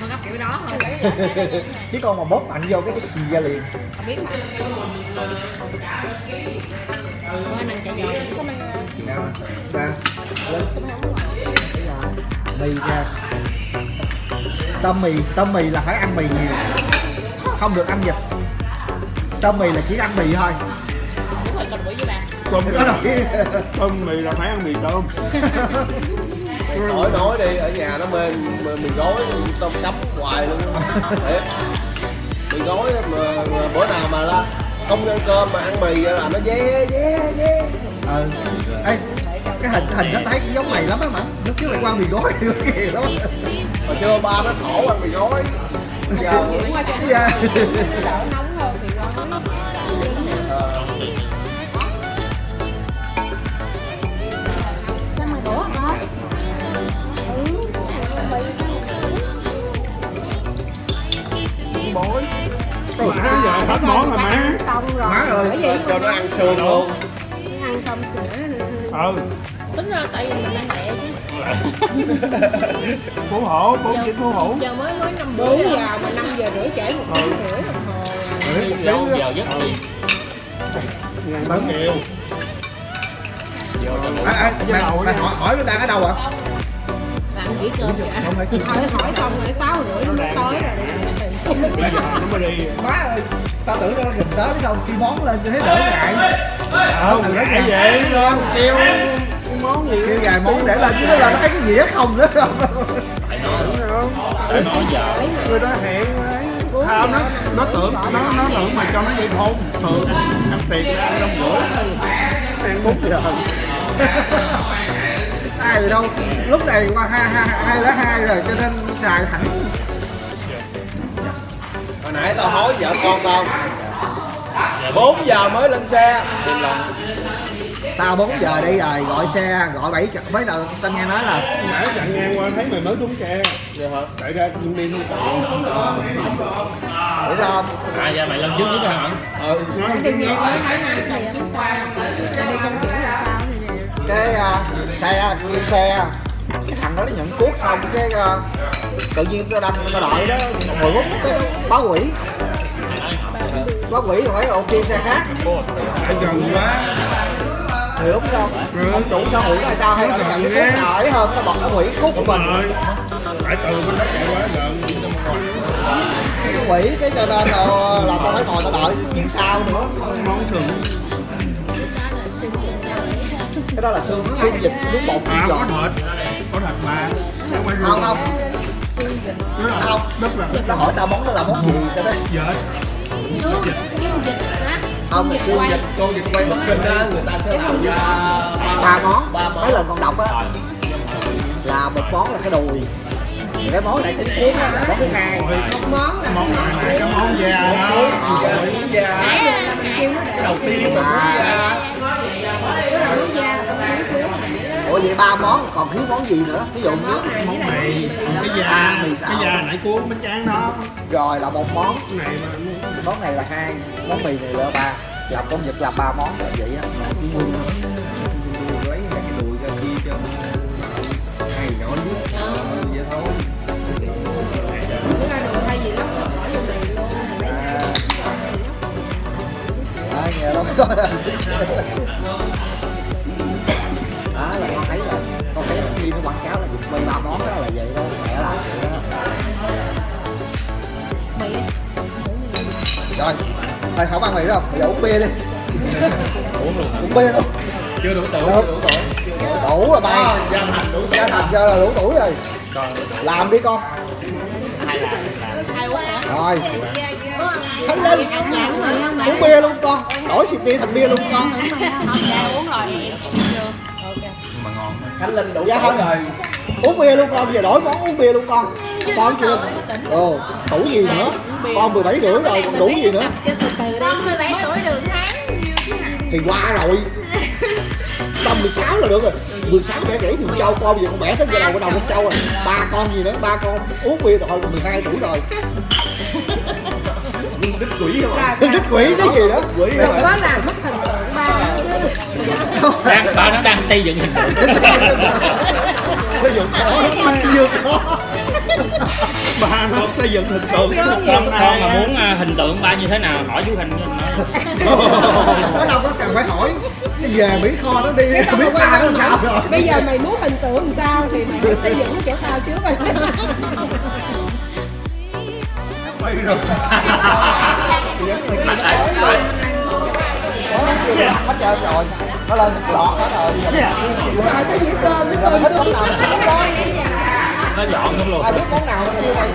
[SPEAKER 5] gấp kiểu đó thôi. *laughs*
[SPEAKER 2] Chứ con mà bóp mạnh vô cái cái xì ra liền.
[SPEAKER 5] Biết mà năng chạy giò
[SPEAKER 2] ra lên mì ra. Tôm mì tôm mì là phải ăn mì nhiều không được ăn vịt. Tôm mì là chỉ ăn mì thôi.
[SPEAKER 5] Đúng rồi con bữa với
[SPEAKER 3] tôm
[SPEAKER 2] nói
[SPEAKER 3] tôm mì là phải ăn mì tôm. *laughs*
[SPEAKER 1] Hỏi nói đi ở nhà nó mê mì gói tôm cắm hoài luôn. Thiệt. Mì gói mà, mà bữa nào mà la không ăn cơm mà ăn mì là nó dê dê dê
[SPEAKER 2] ờ. Ê, cái hình cái hình nó thấy giống mày lắm á mà. Lúc trước lại qua mì gói *laughs* kìa lắm.
[SPEAKER 1] Hồi xưa ba nó khổ ăn mì gói giờ
[SPEAKER 5] chuyển qua cho
[SPEAKER 2] dạ.
[SPEAKER 5] đỡ nóng hơn thì ngon
[SPEAKER 3] bối má giờ hết món rồi má
[SPEAKER 5] xong rồi.
[SPEAKER 2] Má ơi.
[SPEAKER 5] vậy
[SPEAKER 1] cho nó ăn sườn luôn.
[SPEAKER 5] ăn xong sữa
[SPEAKER 3] ừ.
[SPEAKER 5] Tính ra tại vì mình ăn lẹ chứ
[SPEAKER 3] phú hổ bốn chín phú hổ
[SPEAKER 5] giờ mới mới năm bốn giờ mà năm giờ rưỡi trễ một tiếng rưỡi đồng hồ
[SPEAKER 4] lâu giờ giấc đi
[SPEAKER 3] ngàn tấn nhiều
[SPEAKER 2] à, à, mày, mày hỏi hỏi nó đang ở đâu ạ
[SPEAKER 5] làm chỉ cơm vậy
[SPEAKER 2] không
[SPEAKER 5] hỏi hỏi xong rồi sáu rưỡi nó tối rồi đi
[SPEAKER 3] bây giờ nó mới đi
[SPEAKER 2] má ơi tao tưởng nó gần tới xong khi món lên thấy đỡ ngại
[SPEAKER 3] không ngại vậy con kêu món gì?
[SPEAKER 2] Kêu vài món để lên chứ nó là nó thấy cái gì hết không nữa. Không
[SPEAKER 4] Để nói giờ.
[SPEAKER 3] Người ta hẹn ấy không nó nó tưởng nó nó tưởng mày cho nó vậy thôi thường ăn tiền ra đông rưỡi ăn bốn giờ *laughs*
[SPEAKER 2] ai rồi đâu? Lúc này qua hai hai hai lá hai rồi cho nên xài thẳng.
[SPEAKER 1] Hồi nãy tao hối vợ con tao 4 giờ mới lên xe
[SPEAKER 2] tao 4 giờ đi rồi gọi xe gọi 7 mấy đầu tao nghe nói là
[SPEAKER 3] nãy chặn ngang qua thấy mày mới trúng tre
[SPEAKER 1] Vậy hả?
[SPEAKER 3] chạy ra trung đi không
[SPEAKER 2] hiểu không?
[SPEAKER 4] À giờ mày lên trước trước hả?
[SPEAKER 1] Ừ.
[SPEAKER 5] Đi mới thấy hôm qua sao
[SPEAKER 2] cái uh, xe kim xe. Cái thằng đó nó nhận cuốc xong cái uh, tự nhiên tao đâm tao đợi đó 10 phút cái nó báo quỷ. Báo quỷ rồi phải ok xe khác.
[SPEAKER 3] Quá
[SPEAKER 2] đúng không? Không đủ sao hủy là sao? Hay là nhận cái cuốc nào ấy hơn? Nó bật nó hủy cuốc của
[SPEAKER 3] đúng
[SPEAKER 2] mình.
[SPEAKER 3] tại từ bên đó chạy quá gần
[SPEAKER 2] nó quỷ cái cho nên là, là tao phải ngồi tao đợi chuyến sau nữa.
[SPEAKER 3] Món sườn
[SPEAKER 2] cái đó là xương xương vịt nước bột.
[SPEAKER 3] À có thịt. Có thịt mà. Không phải
[SPEAKER 2] không không.
[SPEAKER 3] Nó
[SPEAKER 2] hỏi tao món đó là món gì tao nói
[SPEAKER 3] vịt
[SPEAKER 5] dịch
[SPEAKER 2] không là xương vịt
[SPEAKER 1] Con vịt quay Bắc Kinh á người ta sẽ làm ra
[SPEAKER 2] ba món. mấy lần còn đọc á. Là một món là cái đùi. Thì cái món này cũng cuốn á. Là món thứ hai.
[SPEAKER 5] Một món là
[SPEAKER 3] món này là cái món da đó.
[SPEAKER 2] Ờ,
[SPEAKER 1] da
[SPEAKER 5] là kêu nó để
[SPEAKER 1] đầu tiên mà
[SPEAKER 2] à,
[SPEAKER 5] cái
[SPEAKER 2] ba món còn thiếu món gì nữa? Ví dụ như
[SPEAKER 3] món mì cái da
[SPEAKER 2] À, mì xào.
[SPEAKER 3] cái da nãy cuốn bánh tráng đó.
[SPEAKER 2] Rồi là một món.
[SPEAKER 3] Này mà
[SPEAKER 2] món này là hai món mì này là ba. Làm con vịt là ba món là vậy á.
[SPEAKER 1] Lấy hai cái đùi ra chia cho hai nhỏ nước vậy thôi.
[SPEAKER 5] Bữa ra đồ
[SPEAKER 2] đó là con thấy là con thấy là khi nó quảng cáo là vịt mì ba món đó là vậy đó mẹ làm
[SPEAKER 5] mì
[SPEAKER 2] rồi thôi không ăn mì đâu bây giờ uống bia đi.
[SPEAKER 4] Uống
[SPEAKER 2] bia luôn.
[SPEAKER 4] Chưa đủ tuổi
[SPEAKER 2] Được.
[SPEAKER 4] chưa đủ tuổi.
[SPEAKER 2] Đủ rồi bay.
[SPEAKER 1] Gia thành đủ
[SPEAKER 2] gia thành giờ là đủ tuổi rồi.
[SPEAKER 4] Còn
[SPEAKER 2] làm đi con.
[SPEAKER 4] Hai là là
[SPEAKER 5] thay quá hả?
[SPEAKER 2] Rồi.
[SPEAKER 5] Thấy
[SPEAKER 2] lên. Uống bia luôn con. Đổi xịt bia thành bia luôn con.
[SPEAKER 5] Không dạ uống rồi
[SPEAKER 1] Khánh Linh đủ
[SPEAKER 2] Dạ
[SPEAKER 1] tuổi
[SPEAKER 2] không.
[SPEAKER 1] rồi.
[SPEAKER 2] Uống bia luôn con giờ đổi món uống bia luôn con. Con chưa ồ đủ gì nữa? Con 17 rưỡi rồi còn đủ gì nữa?
[SPEAKER 5] Cho từ từ đi con 17 tuổi được tháng
[SPEAKER 2] thì qua rồi. Tầm 16 là được rồi. 16 bẻ gãy thì con châu con giờ con bẻ tới cái đầu cái đầu con châu rồi. Ba con gì nữa? Ba con. Uống bia rồi còn 12 tuổi rồi.
[SPEAKER 1] Đứt quỷ không ạ.
[SPEAKER 2] Rất quỷ cái gì đó?
[SPEAKER 1] Quỷ
[SPEAKER 5] đừng
[SPEAKER 1] rồi
[SPEAKER 5] có làm mất hình tượng
[SPEAKER 4] đang ba nó đang xây dựng hình tượng.
[SPEAKER 2] Ví dụ có. Vừa có
[SPEAKER 3] ba nó xây dựng hình tượng.
[SPEAKER 4] Con con mà muốn à, hình tượng ba như thế nào hỏi chú hình
[SPEAKER 2] nó đâu có cần phải hỏi. Cái về mỹ kho nó đi. Biết ba nó sao rồi
[SPEAKER 5] bây giờ mày muốn hình tượng làm sao thì mày phải xây dựng cái chỗ tao trước rồi.
[SPEAKER 2] Có nó kêu nó ăn hết trơn rồi. Nó lên một lọt hết rồi.
[SPEAKER 5] Dĩa cơm
[SPEAKER 2] giờ mày thích món nào thì món đó.
[SPEAKER 4] Nó dọn luôn luôn.
[SPEAKER 2] Ai biết món nào mình kêu mày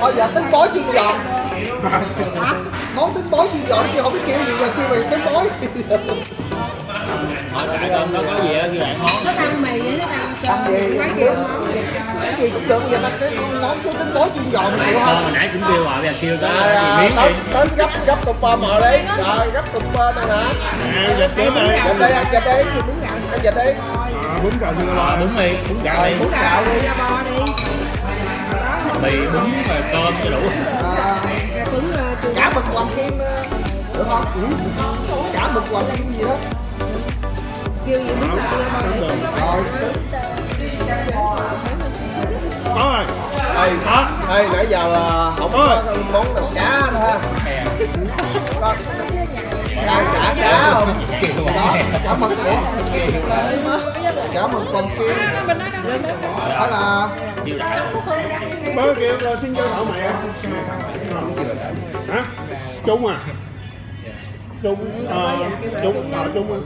[SPEAKER 2] thôi giờ tính bói chiên giòn *laughs* món tính bói chiên giòn kêu không biết kêu gì giờ kêu mày tính bói
[SPEAKER 4] hỏi tại con nó có gì á ghi lại món
[SPEAKER 5] nó ăn mì với nó ăn
[SPEAKER 2] ăn gì? cái gì cũng được bây giờ ta cái món của tính bói chiên giòn
[SPEAKER 4] con
[SPEAKER 2] không
[SPEAKER 4] hồi nãy cũng kêu rồi bây giờ kêu tới miếng
[SPEAKER 1] tới
[SPEAKER 4] đi.
[SPEAKER 1] tới gấp gấp cục bơ mờ đi. Rồi gấp cục bơ này hả?
[SPEAKER 3] À dịch tới đây
[SPEAKER 1] dịch đi ăn dịch đi?
[SPEAKER 5] Gạo.
[SPEAKER 1] Ăn dịch đi?
[SPEAKER 3] Bún cà chưa lo
[SPEAKER 4] bún mì bún gạo đi.
[SPEAKER 5] Bún gạo đi ra bo đi.
[SPEAKER 4] Mì bún rồi cơm cho đủ.
[SPEAKER 5] Ờ,
[SPEAKER 2] chả mực hoàng kim ờ, được không? Chả mực hoàng kim gì đó
[SPEAKER 5] kêu gì ra bo đi
[SPEAKER 2] rồi
[SPEAKER 3] có rồi
[SPEAKER 1] Ê, ê, nãy giờ là không có món nào cá nữa ha. Có. Cá cá cá không?
[SPEAKER 2] Đó chả mực của chả mực còn kia. Đó là
[SPEAKER 3] bớ kêu rồi xin cho mẹ hả? Trung à trung ờ trung ờ trung à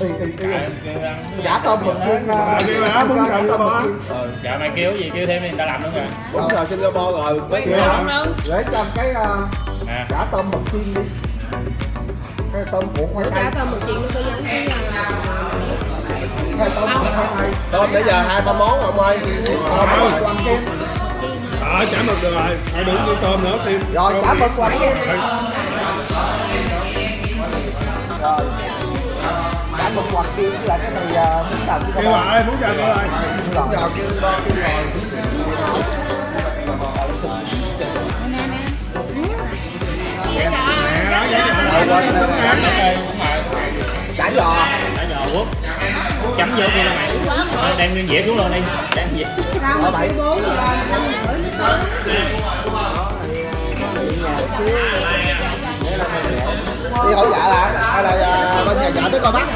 [SPEAKER 2] y y y chả tôm mực
[SPEAKER 3] Ờ, kêu hả? Bún
[SPEAKER 2] chả
[SPEAKER 3] xào
[SPEAKER 2] tôm
[SPEAKER 3] bò.
[SPEAKER 2] mực chiên
[SPEAKER 4] dạ. Mày kêu gì kêu thêm đi người ta làm nữa kìa
[SPEAKER 1] Đúng rồi Singapore rồi. Mấy
[SPEAKER 2] Kìa, để cho cái ờ,
[SPEAKER 4] à.
[SPEAKER 2] chả tôm mực chiên đi. Cái tôm cuộn khoai tây
[SPEAKER 5] Cả tao một chuyện nó có giống như là
[SPEAKER 2] cái tôm khoai tây
[SPEAKER 1] Tôm nãy giờ hai ba món ông ơi? Tôm rồi.
[SPEAKER 2] mực làm kem
[SPEAKER 3] ờ chả mực được rồi. Phải đừng như tôm nữa tim.
[SPEAKER 2] Rồi chả mực làm kem rồi chả mực hoặc kem với lại cái này ờ, bún xào
[SPEAKER 3] kêu
[SPEAKER 2] Singapore.
[SPEAKER 3] rồi muốn chào rồi
[SPEAKER 2] rồi
[SPEAKER 1] Rồi kia bo kêu rồi
[SPEAKER 3] mẹ
[SPEAKER 2] chả giò
[SPEAKER 4] quốc chấm vô kia mày Ờ, đem nguyên dĩa xuống luôn đi đem dĩa
[SPEAKER 2] ở bảy
[SPEAKER 5] bốn giờ
[SPEAKER 2] đi hỏi dạ là hay là ờ, bên nhà dạ tới coi mắt?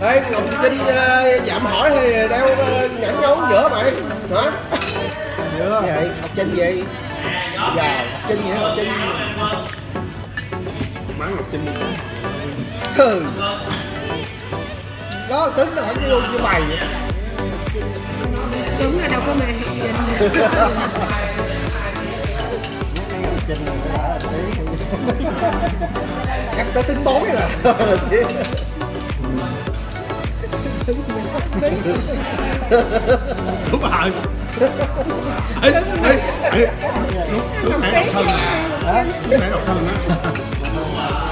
[SPEAKER 1] Ê Ngọc Trinh ờ, dạm hỏi thì đeo ờ, nhẫn nhón giữa mày Hả?
[SPEAKER 2] Như vậy học trên gì? Giờ học trên gì học trên
[SPEAKER 3] mắng ngọc trinh.
[SPEAKER 2] Ừ đó tính nó vẫn luôn như mày vậy.
[SPEAKER 5] Đúng là đâu có mày
[SPEAKER 2] chắc tới tính bối rồi
[SPEAKER 3] đúng rồi ê ê ê lúc lúc nãy độc thân à lúc nãy độc thân á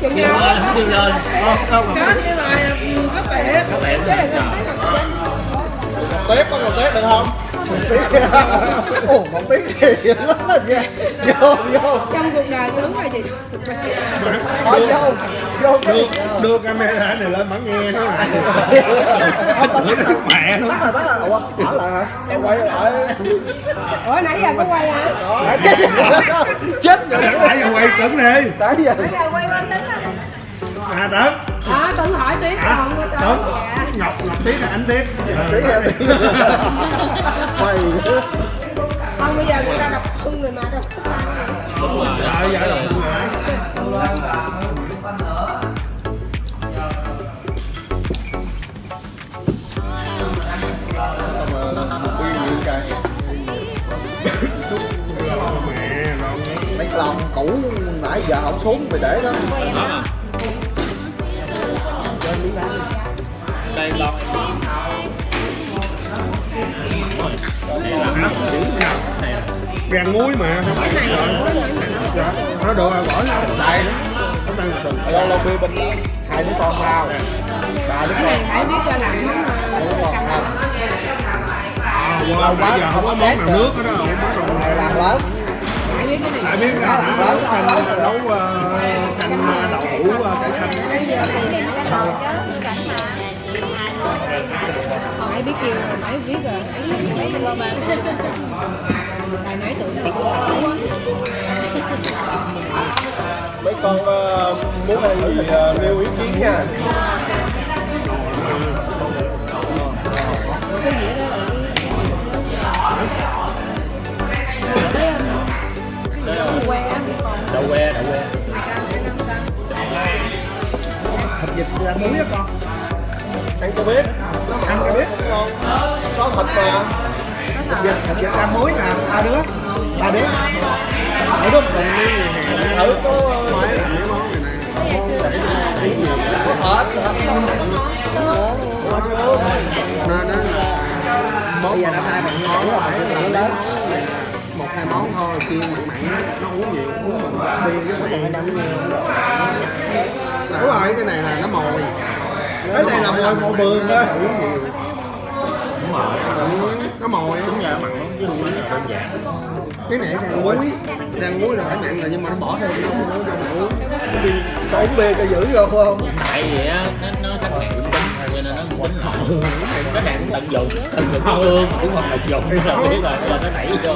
[SPEAKER 5] chừng nào
[SPEAKER 4] lên không kêu lên.
[SPEAKER 3] Đâu mà
[SPEAKER 5] đó như là có vẻ.
[SPEAKER 4] Có vẻ
[SPEAKER 5] là
[SPEAKER 1] có còn Tết được không?
[SPEAKER 2] Ồ một tiếng thì lắm rồi nha. Vô vô.
[SPEAKER 5] Trong cuộc đời tướng là gì
[SPEAKER 2] thôi vô vô cái
[SPEAKER 3] đưa đưa camera này lên bắn nghe thôi mà
[SPEAKER 2] Không, bắt
[SPEAKER 3] Chửi thằng mẹ nó.
[SPEAKER 2] bắt rồi bắt rồi ủa bỏ lại hả
[SPEAKER 1] Em quay lại.
[SPEAKER 5] Ủa nãy giờ có quay hả?
[SPEAKER 2] Chết rồi.
[SPEAKER 3] Nãy giờ quay cứng đi.
[SPEAKER 2] Nãy giờ
[SPEAKER 5] quay bên tính á
[SPEAKER 3] à đó
[SPEAKER 5] đó tuấn hỏi
[SPEAKER 3] à
[SPEAKER 5] không có tới dạ
[SPEAKER 3] ngọc tiếng là anh tiếp
[SPEAKER 2] tí ra tí mày
[SPEAKER 5] không bây giờ người ta đọc không người mà sao
[SPEAKER 4] đúng rồi
[SPEAKER 3] hả mẹ rồi
[SPEAKER 2] mấy lòng cũ nãy giờ không xuống mày để đó
[SPEAKER 4] đây đây là
[SPEAKER 3] hả chữ nào
[SPEAKER 4] này là
[SPEAKER 3] rang muối mà. Dạ nó được rồi bỏ ra. Đây. Nó đang từ
[SPEAKER 2] lâu lâu bia bên hai đứa con vào. Ba đứa con.
[SPEAKER 5] Phải biết cho làm
[SPEAKER 2] không
[SPEAKER 3] à, bây giờ không có món nào nước đó không có món nào
[SPEAKER 2] làm lớn.
[SPEAKER 5] Phải biết cái này
[SPEAKER 3] lại biết ra hả xanh nấu ờ, canh ờ, đậu hũ ờ, cải xanh
[SPEAKER 5] biết kêu phải biết rồi. Phải qua ba hồi nãy nó
[SPEAKER 1] Mấy con ờ, muốn ăn gì ờ, nêu ý kiến nha.
[SPEAKER 5] Cái gì đó là
[SPEAKER 4] đậu que đậu que.
[SPEAKER 2] Thịt vịt làm muối á con
[SPEAKER 1] Ăn cho biết?
[SPEAKER 2] Ăn cho biết
[SPEAKER 1] Ngon Có thịt mà.
[SPEAKER 2] Thịt vịt thịt vịt làm muối nè ba đứa. Ba đứa. Ở đúng
[SPEAKER 1] Thử có
[SPEAKER 3] nó
[SPEAKER 2] bây giờ năm nay mình món rồi nó lớn
[SPEAKER 3] một hai món thôi chiên mặn mặn nó uống nhiều uống bằng bia với mặn. Đúng rồi cái này là nó mồi
[SPEAKER 2] cái này là mồi mồi bường đó
[SPEAKER 3] uống nhiều
[SPEAKER 4] đúng rồi.
[SPEAKER 3] Nó mồi
[SPEAKER 4] đúng giờ mặn lắm chứ không đơn giản.
[SPEAKER 3] Cái này rang muối. Rang muối là phải mặn rồi nhưng mà nó bỏ thêm nó muối vô. Mà uống
[SPEAKER 2] có uống bia cho giữ rồi không?
[SPEAKER 4] Tại vì á nó tính rồi cái cũng tận dụng tận dụng cái xương cũng không tận dụng là biết rồi là nó đẩy vô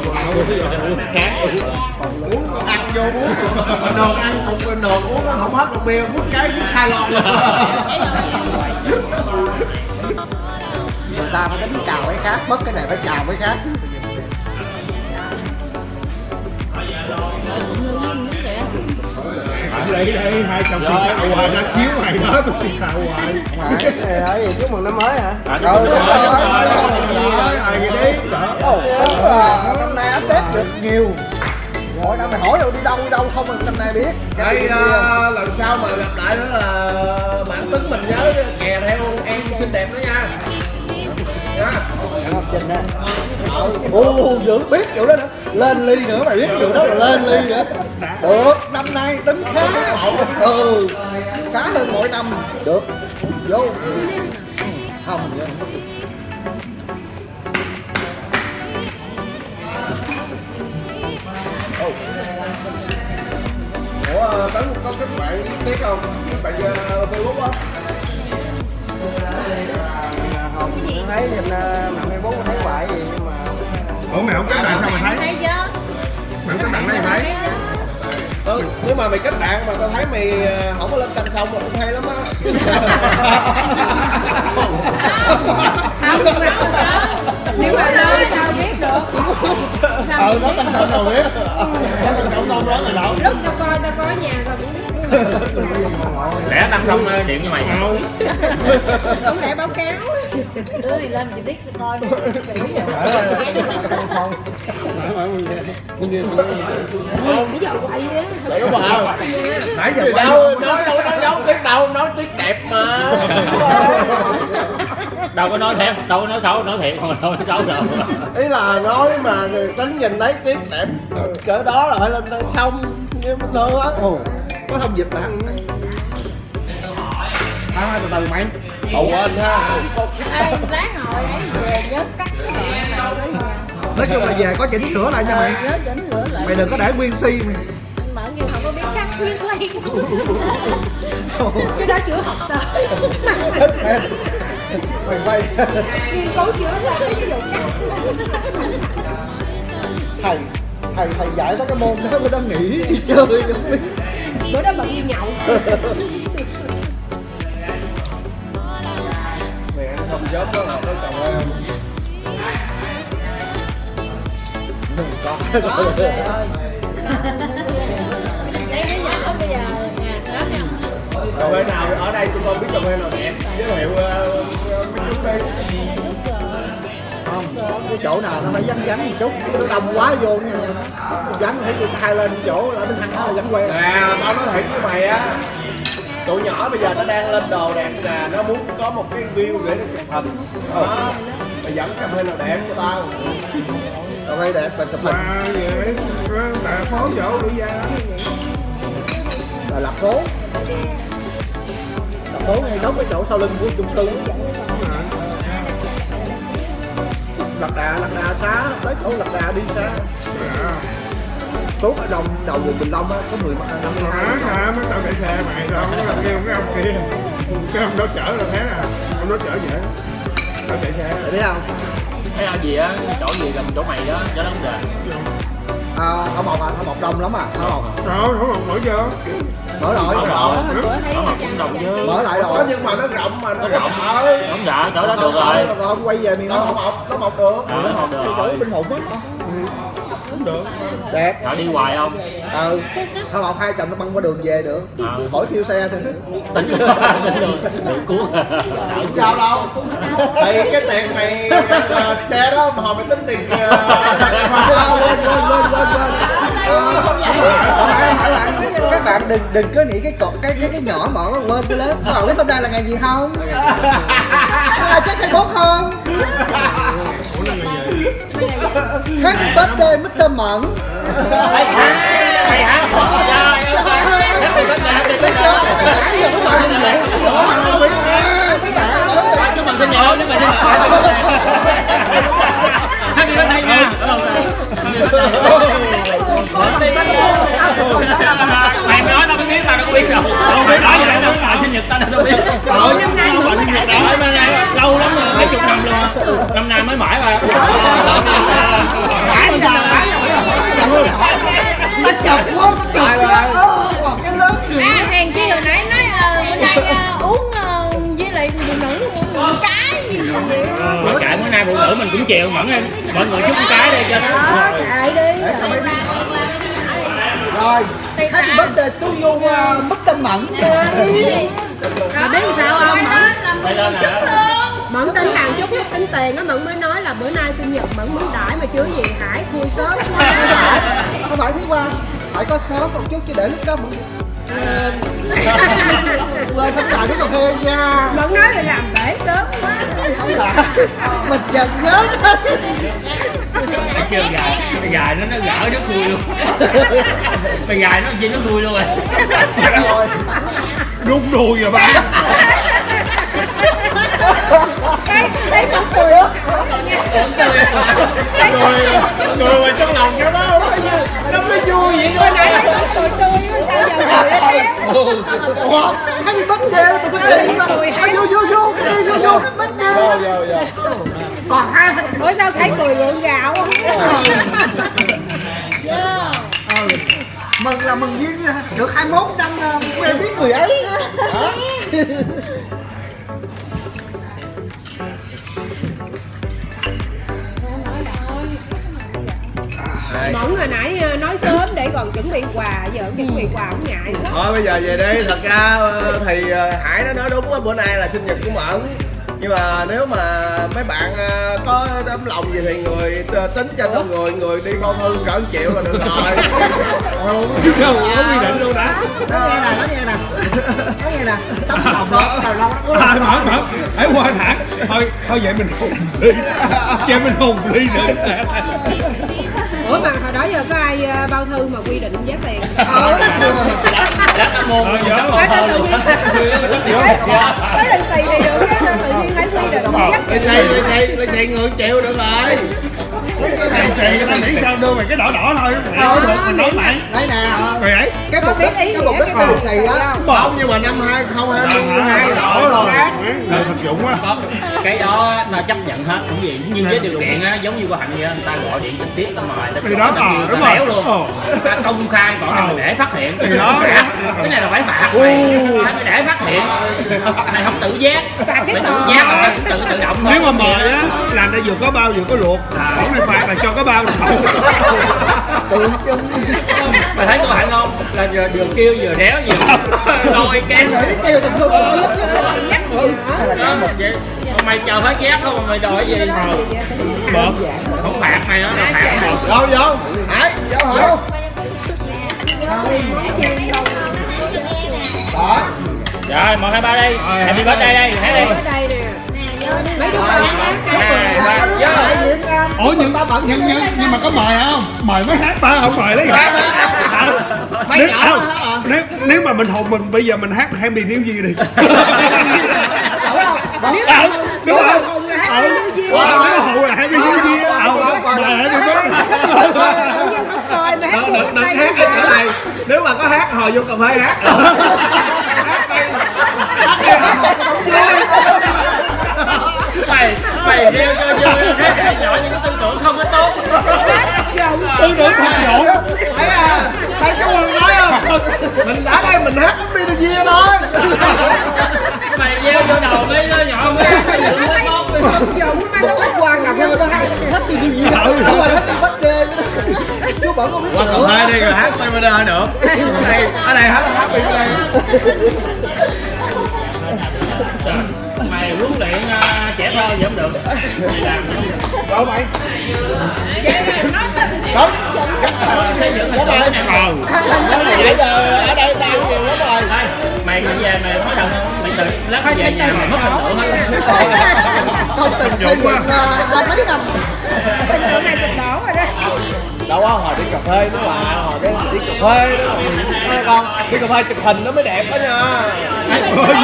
[SPEAKER 4] khác còn
[SPEAKER 1] ăn vô uống đồ ăn cùng đồ uống nó không hết một bia uống cái uống hai lon
[SPEAKER 2] người ta phải tính chào cái khác, mất cái này phải chào cái khác.
[SPEAKER 3] Lấy đây hai chồng chị sao hoài ra chiếu mày đó tôi xin sao hoài.
[SPEAKER 2] Phải
[SPEAKER 6] Nói gì chúc mừng năm mới hả?
[SPEAKER 2] ừ đúng rồi
[SPEAKER 3] ai cái đấy
[SPEAKER 2] Ồ, đúng là năm nay update được nhiều. Mỗi năm mày hỏi đâu đi đâu đi đâu không năm nay biết.
[SPEAKER 1] Đây
[SPEAKER 2] này
[SPEAKER 1] à, lần sau mà gặp lại nữa là bạn tính mình nhớ kè theo em xinh đẹp nữa nha. Nha
[SPEAKER 6] Ngọc Trình á.
[SPEAKER 2] Ồ, dữ biết kiểu đó nữa Lên ly nữa mày biết kiểu đó là lên ly nữa Được, năm nay tính khá. Ừ, khá hơn mỗi năm. Được, vô. Không, vậy. Không
[SPEAKER 1] ủa ờ, tấn có kết bạn biết không? Kết bạn facebook á.
[SPEAKER 6] Không, thấy trên uh, mạng Facebook thấy hoài gì nhưng mà
[SPEAKER 3] ủa mày không kết bạn sao mày thấy?
[SPEAKER 5] Thấy chưa?
[SPEAKER 3] Mày không kết bạn đây mày thấy?
[SPEAKER 1] Ừ, nhưng mà mày kết bạn mà tao thấy mày ờ, không có lên canh xong là cũng hay lắm á.
[SPEAKER 5] Không nhưng mà không. Có nếu mà nơi sao biết được. Sao
[SPEAKER 3] ừ nó tâm tâm đâu biết. Nó tâm tâm đâu đó là đâu?
[SPEAKER 5] Lúc tao coi tao có ở nhà tao cũng biết
[SPEAKER 4] lẽ năm không ờ, điện cho mày
[SPEAKER 5] không lẽ báo cáo
[SPEAKER 7] đứa thì lên chị tiết tôi coi
[SPEAKER 5] bây giờ quay á
[SPEAKER 1] đúng không?
[SPEAKER 2] Nãy giờ
[SPEAKER 1] đâu, nói đâu có nói dấu tiếng đâu, nói tiếng đẹp mà.
[SPEAKER 4] Đâu có nói thiệt đâu có nói xấu nói thiệt không đâu nói xấu đâu.
[SPEAKER 1] Ý là nói mà tránh nhìn lấy tiếng đẹp Cỡ đó là phải lên xong như bình thường á.
[SPEAKER 2] Ồ, có thông dịch là À, từ từ mày
[SPEAKER 1] Ồ anh ha.
[SPEAKER 5] Ê, lát hồi ấy về nhớ cắt cái đó nha
[SPEAKER 2] Nói chung là về có chỉnh sửa lại nha mày.
[SPEAKER 5] Nhớ chỉnh sửa lại.
[SPEAKER 2] Mày đừng có để nguyên si mày.
[SPEAKER 5] Mở như không có biết cắt khuyên lấy cái đó chưa học tới
[SPEAKER 2] Mày quay.
[SPEAKER 5] Nghiên cứu chưa ra cái ví dụ cắt.
[SPEAKER 2] Thầy, thầy, thầy dạy tới cái môn đó mới đang nghỉ đi chơi. Không
[SPEAKER 5] bữa đó bận đi nhậu
[SPEAKER 1] Ăn không giống đó là cái chồng em
[SPEAKER 2] Có,
[SPEAKER 5] Trời ơi. Đây bây giờ bây giờ nè đó
[SPEAKER 1] Cà phê nào ở đây tôi không biết cà phê nào đẹp. Giới thiệu ờ, mấy chút đi.
[SPEAKER 2] Không cái chỗ nào nó phải vắng vắng một chút. Nó đông quá vô nha nha. Vắng thấy người ta lên chỗ ở bên thằng đó vắng quen
[SPEAKER 1] Nè, tao nói thiệt với mày á Tụi nhỏ bây giờ nó đang lên đồ đẹp nè Nó muốn có một cái view để nó chụp hình. Đó Mày dẫn cà phê nào đẹp cho tao?
[SPEAKER 2] Cà phê đẹp và chụp hình.
[SPEAKER 3] Mà tại phố chỗ đi ra.
[SPEAKER 2] Là lập phố lập phố ngay đóng cái chỗ sau lưng của chung cư. Lạc đà lạc đà xá tới chỗ lạc đà đi xa xuống ở đồng đầu vùng bình long á có mười năm mươi hai.
[SPEAKER 3] Hả mới tao chạy xe mày đâu có làm kêu cái ông kia. Cái ông đó chở là thế à ông đó chở vậy tao chạy xe.
[SPEAKER 2] Thấy không?
[SPEAKER 4] Cái ao gì á chỗ gì gần chỗ mày đó cho nó không được
[SPEAKER 2] à, ở một à ở một đông lắm à ở một
[SPEAKER 3] rồi không còn mở vô.
[SPEAKER 2] Mở rồi.
[SPEAKER 4] Mở rồi.
[SPEAKER 5] Bữa thấy
[SPEAKER 4] cũng
[SPEAKER 2] mở lại
[SPEAKER 1] Có
[SPEAKER 2] rồi.
[SPEAKER 1] nhưng mà nó rộng mà nó
[SPEAKER 4] Nó rộng.
[SPEAKER 1] Ờ,
[SPEAKER 4] không dạ chỗ đó được rồi.
[SPEAKER 2] không, quay về miền
[SPEAKER 1] Nó
[SPEAKER 2] Đông
[SPEAKER 1] mọc, nó mọc được.
[SPEAKER 4] Nó mọc được rồi.
[SPEAKER 2] chỗ bình hùng á.
[SPEAKER 3] cũng được.
[SPEAKER 2] Đẹp.
[SPEAKER 4] Họ đi hoài không?
[SPEAKER 2] Ừ. Không học hai chồng nó băng qua đường về được.
[SPEAKER 4] Ờ.
[SPEAKER 2] khỏi thiêu xe thì
[SPEAKER 4] tính tự cuốn
[SPEAKER 1] Sao đâu. Thì cái tiền mày ờ, xe đó mà hồi mày tính tiền
[SPEAKER 2] À, quên quên quên quên quên không không không các bạn đừng đừng có nghĩ cái cột cái cái cái nhỏ mọn nó quên cái lớn các bạn biết hôm nay là ngày gì không? *laughs* À, chắc ngày 4 không happy birthday Mr. Mẫn
[SPEAKER 4] hay hả hay hả happy birthday happy birthday chúc mừng sinh nhật chúc mừng sinh nhật happy birthday nha happy birthday mày nói tao mới biết tao đâu có biết đâu tao biết nói vậy đâu mà sinh nhật tao đâu biết
[SPEAKER 2] Trời,
[SPEAKER 5] năm nay
[SPEAKER 4] năm
[SPEAKER 5] nay
[SPEAKER 4] lâu lắm
[SPEAKER 5] rồi
[SPEAKER 4] mấy chục năm luôn năm nay mới mãi mà
[SPEAKER 2] mãi chọc nó chọc quá cái lớn
[SPEAKER 5] À, hèn chi hồi nãy nói bữa nay uống với lại phụ nữ uống cái gì
[SPEAKER 4] nay phụ nữ mình cũng chịu mẫn em. Mọi người chúc con cái đi cho nó.
[SPEAKER 5] Đó, chạy đi.
[SPEAKER 2] Rồi happy birthday to you uh, Mr. Mẫn
[SPEAKER 8] Rồi biết sao không? Mẫn tính hàng chút tính tiền á Mẫn mới nói là bữa nay sinh nhật Mẫn muốn đãi mà chưa gì Hải khui sớm.
[SPEAKER 2] Không phải không phải thứ qua phải có sớm một chút chứ để lúc đó Mẫn quên không phải nước cà phê nha.
[SPEAKER 8] Mẫn nói là làm để sớm quá.
[SPEAKER 2] Không phải. Mình chợt nhớ
[SPEAKER 4] chưa dài dài nó nó gỡ nó khui luôn. Mày dài nó gì nó khui luôn rồi.
[SPEAKER 2] Rồi.
[SPEAKER 3] Rút đuôi rồi ba *laughs*
[SPEAKER 8] Thấy thấy Mẫn cười
[SPEAKER 3] Rồi Rồi mà trong lòng nó đó Nó mới vui vậy
[SPEAKER 8] thôi nãy thấy cười tươi sao giờ cười thế
[SPEAKER 2] Ủa, happy mà sao cười mà Ai vô vô vô cái đi vô vô happy đê còn hai
[SPEAKER 8] bữa sao thấy cười lượng gạo không?
[SPEAKER 2] mừng là mừng duyên được 21 năm uh, quen biết người ấy Đó.
[SPEAKER 8] Mẫn hồi nãy ờ, nói sớm để còn chuẩn bị quà Giờ không chuẩn bị quà cũng ngại lắm.
[SPEAKER 1] Thôi bây giờ về đi. Thật ra ờ, thì ờ, hải nó nói đúng á bữa nay là sinh nhật của mẫn. Nhưng mà nếu mà mấy bạn có tấm lòng gì thì người tính cho từng người người đi con thư cỡ triệu là được rồi. *laughs* Không
[SPEAKER 3] Đâu có quy định luôn đã
[SPEAKER 2] nói nghe nè nói nghe nè nói nghe nè. Tấm lòng đó đầu lâu nó
[SPEAKER 3] À mở mở Hãy qua thẳng Thôi thôi vậy mình hùng ly Vậy mình hùng ly nữa
[SPEAKER 8] Ủa mà hồi đó giờ có ai ờ, bao thư mà quy định giá tiền?
[SPEAKER 4] Mua
[SPEAKER 3] Ờ,
[SPEAKER 4] sắp
[SPEAKER 8] Phải
[SPEAKER 4] còn
[SPEAKER 8] tự nhiên Mới lần xì thì được á, tự nhiên phải quy định. Giá
[SPEAKER 1] lấy xì lấy xì lấy xì người một triệu được rồi.
[SPEAKER 3] Này xì người ta nghĩ sao đưa mày cái đỏ đỏ thôi. Mày được mình nói mày
[SPEAKER 2] đây nè.
[SPEAKER 3] Mày ấy.
[SPEAKER 2] Cái mục đích cái mục đích của lì xì á
[SPEAKER 1] không? nhưng mà năm 2022 đỏ rồi.
[SPEAKER 3] thực dụng quá
[SPEAKER 4] cái đó là chấp nhận hết cũng gì nhưng với điều kiện á giống như qua hạnh vậy á, người ta gọi điện trực tiếp ta mời ta
[SPEAKER 3] Thì đó, ờ, đúng rồi.
[SPEAKER 4] béo luôn.
[SPEAKER 3] Ờ.
[SPEAKER 4] ta công khai còn này
[SPEAKER 3] Ờ.
[SPEAKER 4] để phát hiện.
[SPEAKER 3] Thì đó.
[SPEAKER 4] cái này là phải phạt mày. Phải để phát hiện. Mày không tự giác. Mày tự giác là tự tự tự động thôi.
[SPEAKER 3] Nếu mà mời á là ta vừa có bao vừa có luộc. Còn này phạt là cho có bao là không.
[SPEAKER 2] Tự chân
[SPEAKER 4] mày thấy cô hạnh không? Là vừa, vừa kêu vừa đéo vừa lôi kém
[SPEAKER 2] kêu tình thương
[SPEAKER 8] nhắc gì nữa
[SPEAKER 4] đó vậy mày chờ phát giác không mà mày đòi gì bợp. Không phạt mày đó là phạt mày
[SPEAKER 1] vô vô. Hải vô hỏi đó
[SPEAKER 4] rồi. Một hai ba đây happy birthday đây thấy đi.
[SPEAKER 8] Ở đây nè. Mấy đứa con hát
[SPEAKER 3] Ủa nhưng,
[SPEAKER 2] ta bận
[SPEAKER 3] nhưng, nhưng, nhưng mà có mời không? Mời mới hát ba không mời lấy hát
[SPEAKER 1] Mấy
[SPEAKER 3] nếu,
[SPEAKER 1] nhỏ
[SPEAKER 3] không,
[SPEAKER 1] đó hả?
[SPEAKER 3] nếu, nếu mà mình hùng mình bây giờ mình hát Happy New Year đi.
[SPEAKER 2] Nếu
[SPEAKER 3] Ờ, đúng *laughs* không? Ờ, ờ, nếu hùng là Happy New Year Ờ, mời Happy Birthday
[SPEAKER 8] mà hát
[SPEAKER 1] đừng đừng đừng hát cái chỗ này. Nếu mà có hát hồi vô cà phê hát *laughs*
[SPEAKER 4] mày mày rêu cho vui thế hệ nhỏ những cái tư tưởng không có tốt.
[SPEAKER 3] Tư tưởng thật dỗ
[SPEAKER 1] thấy à? Thấy chú quân nói không? Mình đã đây mình hát đi được gì thôi.
[SPEAKER 4] Mày gieo vô đầu mấy đứa nhỏ mấy cái gì mới tốt
[SPEAKER 8] dụng mà nó
[SPEAKER 2] Hôm qua cà phê nó hát happy new year Đúng rồi happy birthday Chú bận không biết
[SPEAKER 1] qua
[SPEAKER 2] nữa
[SPEAKER 1] phê đi rồi hát quay bên đây nữa. Đây ở đây hát hát đi đây
[SPEAKER 4] gì không được mày?
[SPEAKER 2] Đâu mày
[SPEAKER 1] đúng
[SPEAKER 4] xây dựng thành tựu này
[SPEAKER 3] Ờ
[SPEAKER 1] bây giờ ở đây tao nhiều lắm rồi
[SPEAKER 4] mày có về mày có đồng không mày tự lát về nhà mày mất thành tựu hết.
[SPEAKER 2] Tôi từng xây dựng uh, mấy năm.
[SPEAKER 8] Bữa nay tình đỏ rồi đó
[SPEAKER 1] đâu có hồi đi cà phê nữa mà hồi cái đi cà phê đó con đi cà phê chụp hình nó mới đẹp đó nha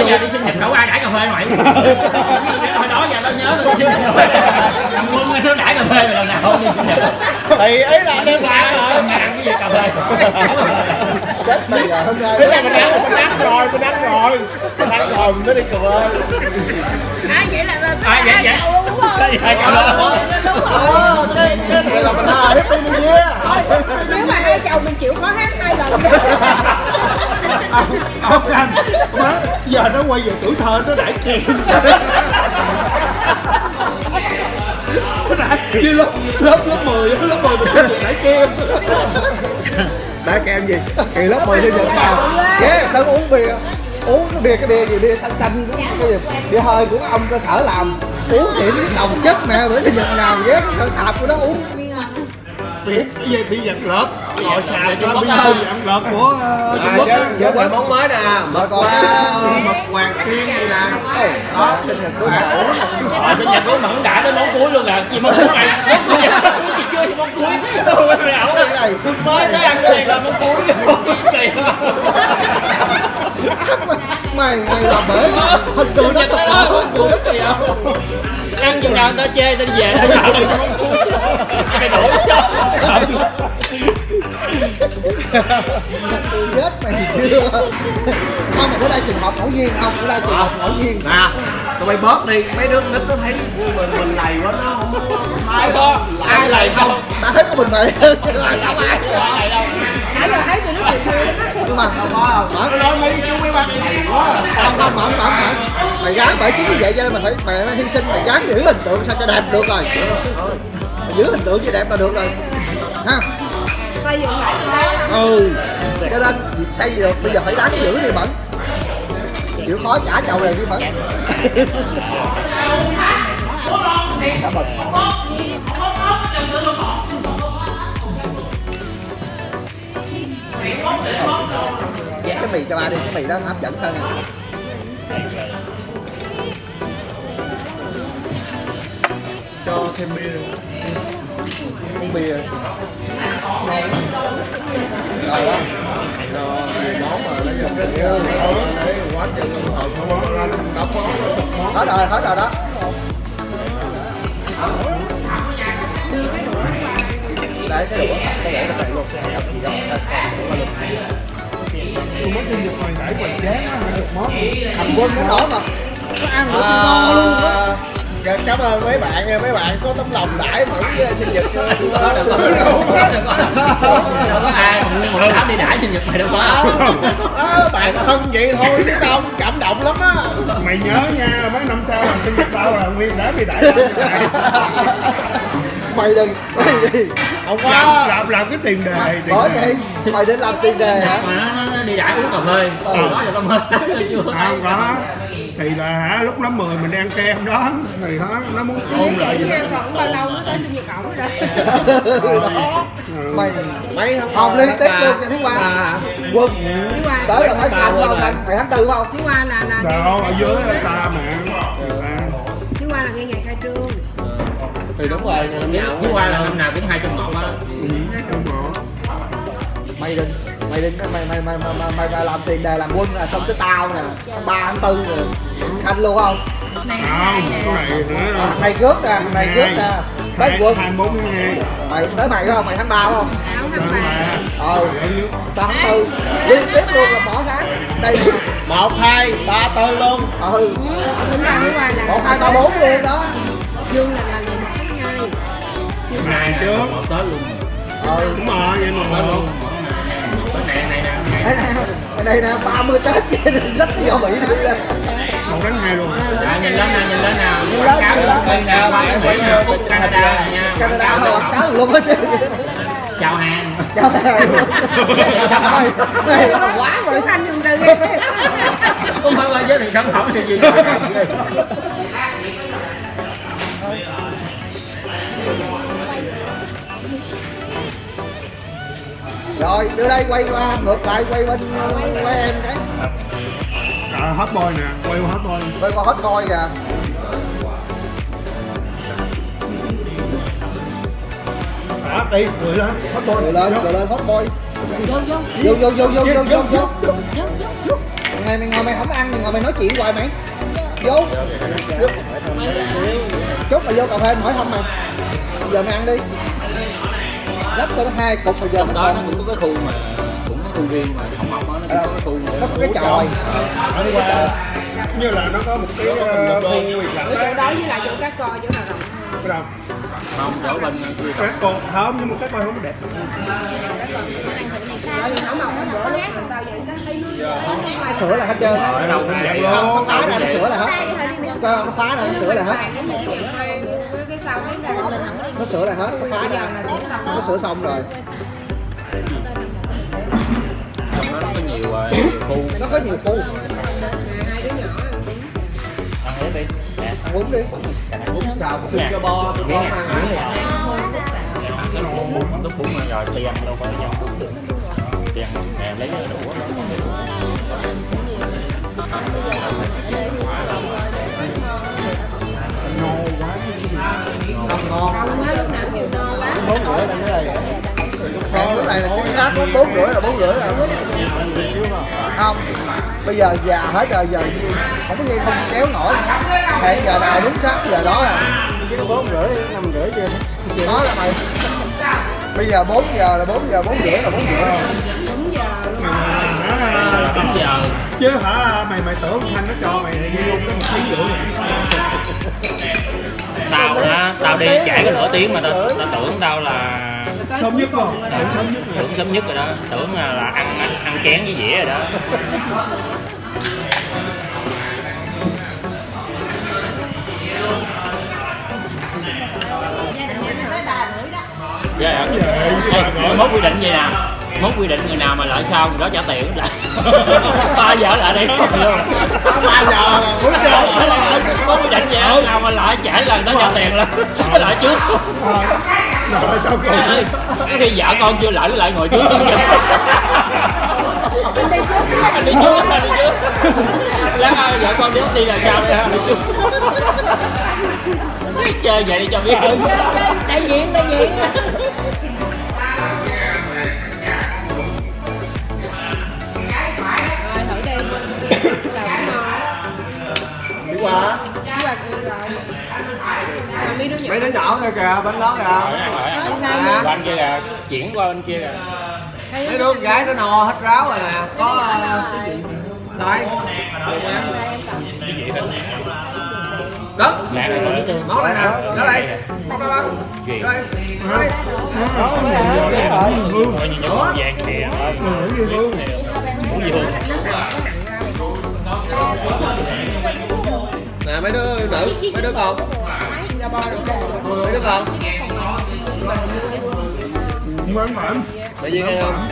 [SPEAKER 4] Giờ đi sinh nhật đâu ai đãi cà phê mày hồi đó giờ tao nhớ tao đi sinh nhật thằng quân nó đãi cà phê mày lần nào đi sinh nhật
[SPEAKER 1] thì ý là anh em
[SPEAKER 4] qua
[SPEAKER 1] rồi
[SPEAKER 4] ngàn cái gì cà đây
[SPEAKER 2] chết rồi
[SPEAKER 1] mình ăn, mình ăn rồi, mình ăn rồi Rồi, mình mới đi cười
[SPEAKER 5] À vậy là là
[SPEAKER 4] à vậy vậy?
[SPEAKER 5] luôn đúng không?
[SPEAKER 4] Chậu luôn.
[SPEAKER 5] Đúng rồi.
[SPEAKER 1] Ờ, cái, cái này là mình hà Happy New Year
[SPEAKER 8] nếu mà hai chồng mình chịu khó hát hai lần *laughs*
[SPEAKER 3] ông canh má giờ nó quay về tuổi thơ nó đãi chèn. Nó đã như lớp lớp lớp 10 lớp 10 mình được đãi kem
[SPEAKER 2] đã kem gì? Kỳ lớp 10 sinh nhật nào ghé sân uống bia uống cái bia cái bia gì bia xanh xanh cái cái gì bia hơi của ông cơ sở làm uống xỉn đồng chất mẹ bữa sinh nhật nào ghé cái cơ sạp của nó uống
[SPEAKER 3] bị cái gì bị giật lợt ngồi xào
[SPEAKER 4] Trung
[SPEAKER 3] cho bị hơi giật lợt của ờ, Trung
[SPEAKER 1] À,
[SPEAKER 3] Quốc
[SPEAKER 1] giới thiệu món mới nè Mật qua mật hoàng tiên này nè
[SPEAKER 2] đó sinh nhật của cậu
[SPEAKER 4] Rồi sinh nhật của mẫn đã đến món cuối luôn à Gì món cuối này Món cuối thì món cuối
[SPEAKER 2] cái
[SPEAKER 4] Mới tới ăn cái này là món cuối Quá.
[SPEAKER 2] mày mày làm bể hình tượng nó sụp
[SPEAKER 4] nhật tới đó
[SPEAKER 2] đổ
[SPEAKER 4] món cuối kỳ không Ăn chừng nào người ta chê người ta đi về Người ta sợ Mày đổ cho.
[SPEAKER 2] Chết mày chưa? Không mà bữa đây trường hợp ngẫu nhiên không bữa đây trường hợp ngẫu nhiên.
[SPEAKER 1] Nè, tụi bay bớt đi, mấy đứa nít nó thấy mình mình lầy quá nó không
[SPEAKER 4] Ai có
[SPEAKER 2] ai lại không? ta thấy có mình mày. Lại không ai
[SPEAKER 4] Ai đâu?
[SPEAKER 8] Nãy giờ thấy tụi nó cười
[SPEAKER 2] nhưng mà không có không
[SPEAKER 1] Nó nói mấy chú mấy bác quá.
[SPEAKER 2] Không không mẫn mẫn mẫn mày gán bởi chính như vậy cho nên mày phải mày phải hy sinh. Mày gán giữ hình tượng sao cho đẹp được rồi. Mày giữ hình tượng cho đẹp là được rồi. Ha? Ừ. Cho nên việc xây được bây giờ phải đáng giữ đi mẫn chịu khó trả chầu này đi mẫn mì cho ba đi, cái mì đó hấp dẫn hơn.
[SPEAKER 1] Cho thêm bia.
[SPEAKER 2] Uống bia. Rồi đó
[SPEAKER 1] không
[SPEAKER 2] Hết rồi, hết rồi đó. Đấy, cái đũa cái để nó chạy luôn. Hấp gì đâu
[SPEAKER 3] Tôi mới sinh nhật mày đãi hoành tráng á, được món
[SPEAKER 2] Thằng quân nó đó mà. Nó ăn nó ngon luôn á.
[SPEAKER 1] À, dạ, Cảm ơn mấy bạn nha, mấy bạn có tấm lòng đãi mẫn với sinh nhật
[SPEAKER 4] Đâu có đâu có. Đâu có đâu có. Ai mà nguyên một đám đi đãi sinh nhật mày đâu có.
[SPEAKER 1] À, bạn thân vậy thôi chứ tao cảm động lắm á.
[SPEAKER 3] Mày nhớ nha mấy năm sau làm sinh nhật tao là nguyên đã bị đãi *laughs*
[SPEAKER 2] Mày. Đừng, mày đi
[SPEAKER 1] không
[SPEAKER 3] làm,
[SPEAKER 1] có
[SPEAKER 3] làm làm cái tiền đề
[SPEAKER 2] Bởi vậy, mày định làm tiền đề hả?
[SPEAKER 4] nó, đi đãi uống cà phê.
[SPEAKER 2] Ừ.
[SPEAKER 4] đó giờ tao mới thấy chưa
[SPEAKER 3] không có thì là hả lúc lớp 10 mình đi ăn kem đó thì đó nó muốn ôn lại
[SPEAKER 8] Nghe còn bao lâu nó tới sinh nhật ổng rồi?
[SPEAKER 2] Đó Mày
[SPEAKER 1] mấy
[SPEAKER 2] Hồng liên tiếp luôn cho tháng qua Quân Tới là 5 không anh? Mày tháng 4 không?
[SPEAKER 8] Thứ qua là là
[SPEAKER 3] đó ở dưới ta À,
[SPEAKER 8] Thứ qua là ngay ngày khai trương
[SPEAKER 1] thì đúng rồi năm nào
[SPEAKER 4] Thứ qua là năm nào cũng hai trăm ngọn á.
[SPEAKER 3] Ừ.
[SPEAKER 2] Mày đừng Mày đừng mày mày mày mày, mày, mày, mày làm tiền đề làm quân là xong tới tao nè 3 tháng 4 rồi Khanh luôn không?
[SPEAKER 3] không cái này nữa.
[SPEAKER 2] À, mày cướp nè, mày cướp nè. Tới quân.
[SPEAKER 3] hai bốn hai
[SPEAKER 2] Mày tới mày không? Mày tháng 3 không?
[SPEAKER 8] áo
[SPEAKER 3] Đó
[SPEAKER 8] năm ba
[SPEAKER 3] mà
[SPEAKER 2] Ờ Tao tháng 4 Liên tiếp luôn là bỏ tháng Đây nè.
[SPEAKER 1] Một hai ba tư luôn.
[SPEAKER 2] Ừ.
[SPEAKER 8] Là
[SPEAKER 2] 1, 2, 3, 4 luôn đó.
[SPEAKER 8] Dương là ngày
[SPEAKER 3] trước.
[SPEAKER 4] Một tới luôn.
[SPEAKER 2] Ừ
[SPEAKER 3] đúng rồi vậy mà.
[SPEAKER 4] Tới
[SPEAKER 3] luôn.
[SPEAKER 4] Cái này này nè.
[SPEAKER 2] Đây nè Đây nè 30 Tết rất nhiều bị đi lên
[SPEAKER 3] một tháng hai luôn.
[SPEAKER 4] À, nhìn lên nè nhìn lên nè.
[SPEAKER 2] Nhìn lên,
[SPEAKER 4] cáo
[SPEAKER 2] nhìn lên.
[SPEAKER 4] bên nè Úc Canada nha.
[SPEAKER 2] Canada quảng cáo luôn hết chứ.
[SPEAKER 4] Chào hàng.
[SPEAKER 2] Chào Trời Này là quá rồi.
[SPEAKER 8] Anh từ ghê
[SPEAKER 4] không phải giới thiệu sản phẩm thì gì
[SPEAKER 2] Rồi đưa đây quay qua ngược lại quay bên quay em cái
[SPEAKER 3] à, hot boy nè quay qua hot boy.
[SPEAKER 2] Quay qua hot boy kìa.
[SPEAKER 3] Đó đi cười lên hot boy.
[SPEAKER 2] Cười lên cười lên hot boy. Vô vô vô vô vô vô vô vô Mày mày ngồi mày không ăn mày ngồi mày nói chuyện hoài mày. Vô. Chút mày vô cà phê mày hỏi thăm mày. Giờ mày ăn đi cho nó hai cục bây giờ
[SPEAKER 4] trong
[SPEAKER 2] nó
[SPEAKER 4] đó nó
[SPEAKER 2] còn
[SPEAKER 4] cũng có cái khu mà cũng có khu riêng mà không học đó nó cũng có cái khu
[SPEAKER 2] nó có cái chòi.
[SPEAKER 3] Qua. Như là nó có một cái ờ, khu
[SPEAKER 8] chỗ
[SPEAKER 3] đấy
[SPEAKER 8] đó với lại chỗ cá co chỗ nào rộng
[SPEAKER 3] đâu?
[SPEAKER 4] Không chỗ bên kia
[SPEAKER 3] các con không nhưng mà các con không đẹp.
[SPEAKER 8] Không mọc
[SPEAKER 2] sửa là hết trơn á.
[SPEAKER 4] Ở đâu cũng vậy
[SPEAKER 3] Luôn.
[SPEAKER 2] nó phá ra nó sửa là hết. Nó phá ra nó sửa là hết nó sửa là hết nó phá ra nó sửa xong rồi
[SPEAKER 4] nó có nhiều ờ, nhiều khu
[SPEAKER 2] nó có nhiều khu
[SPEAKER 8] hai đứa nhỏ
[SPEAKER 4] ăn hết đi
[SPEAKER 2] ăn bún đi
[SPEAKER 1] xào xương cho bo tụi con ăn hả?
[SPEAKER 4] lúc bún rồi ăn đâu có nhau ăn nè lấy đũa
[SPEAKER 2] không ngon bốn rưỡi là cái này hẹn bữa này là chính xác có bốn rưỡi là bốn rưỡi rồi không bây giờ già hết rồi, giờ gì? Không có gì, không kéo nổi. Hẹn giờ nào đúng xác giờ đó à.
[SPEAKER 6] Bốn rưỡi năm rưỡi chưa
[SPEAKER 2] đó là mày. Bây giờ 4 giờ là 4 giờ 4 rưỡi là 4 rưỡi rồi.
[SPEAKER 4] Giờ
[SPEAKER 3] chứ hả, mày mày tưởng thanh nó cho mày đi luôn cái một ký rưỡi
[SPEAKER 4] tao hả? tao đi trễ có nửa tiếng mà tao, tao tưởng tao là
[SPEAKER 3] sớm nhất không
[SPEAKER 4] Ờ, tưởng sớm nhất rồi đó. Tưởng là, là ăn, ăn ăn chén với dĩa rồi đó. Dạ dạ. Ê, mốt quy định gì nè mốt quy định người nào mà lại sau người đó trả tiền lại *laughs* ba giờ lại đây không luôn.
[SPEAKER 2] Ba giờ là bốn giờ
[SPEAKER 4] mốt quy định vậy á, nào mà lại trễ là người đó trả tiền là lại trước. Cái khi vợ con chưa lại nó lại ngồi trước. Anh đi trước anh đi trước lát ai vợ con đi taxi là sao đây ha chơi vậy đi cho biết.
[SPEAKER 8] Đại diện đại diện Còn mấy đứa nhỏ
[SPEAKER 1] kìa kìa bên đó kìa.
[SPEAKER 4] Bên kia kìa chuyển qua bên kia kìa.
[SPEAKER 1] Mấy đứa con gái nó no hết ráo rồi nè. Có ờ, đây. Đó. Nó đây nè. nó đây. Nó đây
[SPEAKER 4] Gì?
[SPEAKER 1] đây. Đây.
[SPEAKER 6] Đó
[SPEAKER 4] vàng kìa Ủa dương
[SPEAKER 1] nè mấy đứa nữ mấy đứa con. Mấy đứa con.
[SPEAKER 3] Không ăn phải
[SPEAKER 1] tự nhiên hay không?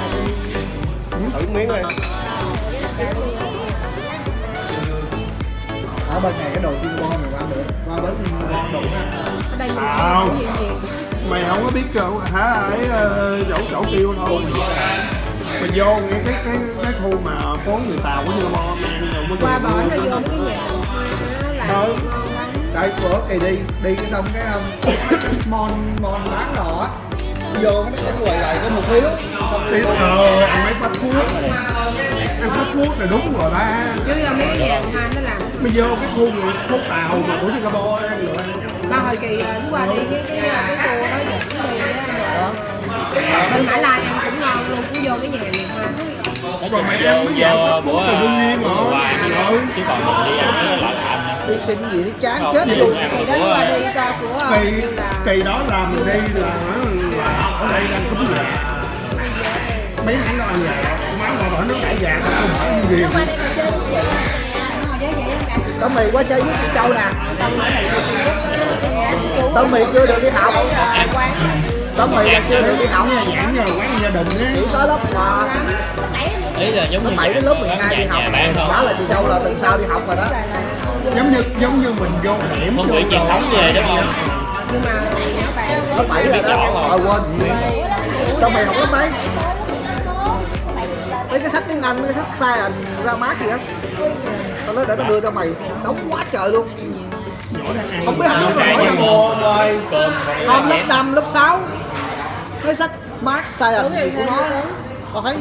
[SPEAKER 1] Thử miếng đi
[SPEAKER 2] ở bên này cái đồ chiên bon này qua được. Qua bến chiên bon đủ
[SPEAKER 8] gì gì
[SPEAKER 3] mày không có biết đâu hả ấy ờ, chỗ chỗ tiêu thôi. Mày vô nghe cái cái cái khu mà phố người tàu của như bo mang rồi mới
[SPEAKER 8] qua bển
[SPEAKER 3] luôn.
[SPEAKER 8] nó vô cái nhà lắm
[SPEAKER 2] đây bữa kỳ đi. Đi cái xong cái um, *coughs* mon mon bán đồ á. Vô cái nó quầy lại có một xong
[SPEAKER 3] Thì,
[SPEAKER 2] đi
[SPEAKER 3] ờ ăn mấy phát thuốc. Ăn phát thuốc là đúng rồi ba.
[SPEAKER 8] Chứ là mấy cái nhà hai nó làm.
[SPEAKER 3] Mày vô cái khu người phố tàu mà của bo ăn rồi
[SPEAKER 8] ba hồi kỳ rồi lúc qua đi cái cái cái tour đó dẫn đi á rồi. Bên Mã Lai ăn cũng ngon luôn cũng vô cái nhà liền ha
[SPEAKER 4] nói chung là vô vô bữa
[SPEAKER 3] rồi.
[SPEAKER 4] hoài
[SPEAKER 3] Ừ.
[SPEAKER 4] chứ còn mình đi ăn nó lại anh
[SPEAKER 2] đi xin gì nó chán
[SPEAKER 4] Không,
[SPEAKER 2] chết luôn.
[SPEAKER 4] ăn
[SPEAKER 8] kỳ đó qua đi cho của ờ,
[SPEAKER 3] kỳ
[SPEAKER 8] là
[SPEAKER 3] kỳ đó là mình đi là, là ở đây đang cúng về mấy tháng đó ăn về má mà bỏ nước đại vàng không phải như gì.
[SPEAKER 5] Qua đây ngồi chơi với chị
[SPEAKER 2] tao mì qua chơi với chị châu nè. Tao mì chưa được đi học. tao mì là chưa được đi học.
[SPEAKER 3] Giảng rồi quán gia đình á.
[SPEAKER 2] Chỉ có lớp mà
[SPEAKER 4] ý là giống
[SPEAKER 2] lớp
[SPEAKER 4] như
[SPEAKER 2] 7 đến lớp 12 đi học. Đó là chị châu là tuần sau đi học rồi đó
[SPEAKER 3] giống như giống như mình vô điểm
[SPEAKER 4] không
[SPEAKER 3] vô
[SPEAKER 4] bị truyền
[SPEAKER 3] rồi.
[SPEAKER 4] thống về đúng không?
[SPEAKER 8] Nhưng mà
[SPEAKER 2] lớp 7 rồi. đó ờ quên. Tao mì học lớp mấy. Mấy cái sách tiếng Anh mấy cái sách science ra mát gì á. Tao nói để tao đưa cho mày. Đóng quá trời luôn. Không biết học lớp
[SPEAKER 1] ơi
[SPEAKER 4] cơm
[SPEAKER 2] không lớp 5, lớp 6 mấy sách Science gì của nó. Tao thấy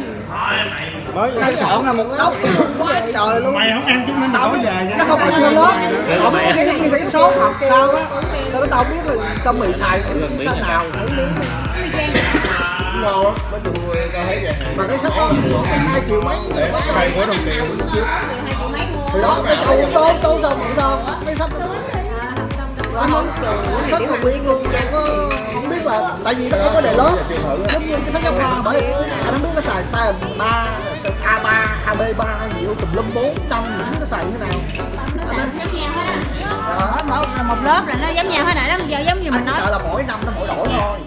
[SPEAKER 2] đang soạn là một đống quá trời luôn.
[SPEAKER 3] Mày không ăn chứng minh
[SPEAKER 2] tao
[SPEAKER 3] tao
[SPEAKER 2] biết
[SPEAKER 3] về
[SPEAKER 2] nó không có vô lớp họ biết có khi nó ghi cái số học sao á? Tao tao không biết là tao mì xài cái nào.
[SPEAKER 1] Cũng ngon nói chung tao thấy hàng
[SPEAKER 2] mà cái sách đó hai triệu mấy.
[SPEAKER 1] Này của đồng tiền
[SPEAKER 5] hai triệu mấy mua
[SPEAKER 2] thì đó cái châu cũng tốt tốt xong cũng xong cái sách đó không sách mà nguyên luôn. Không có là tại vì nó không có đề lớp giống như cái sách giáo khoa bởi anh không biết nó xài size ba a 3 ab 3 gì tùm lum bốn trăm gì không nó xài như thế nào?
[SPEAKER 5] Nó giống nhau hết á
[SPEAKER 2] đó.
[SPEAKER 5] một, lớp là nó giống nhau hết nè nó giờ giống như mình nói.
[SPEAKER 2] sợ là mỗi năm nó mỗi đổi thôi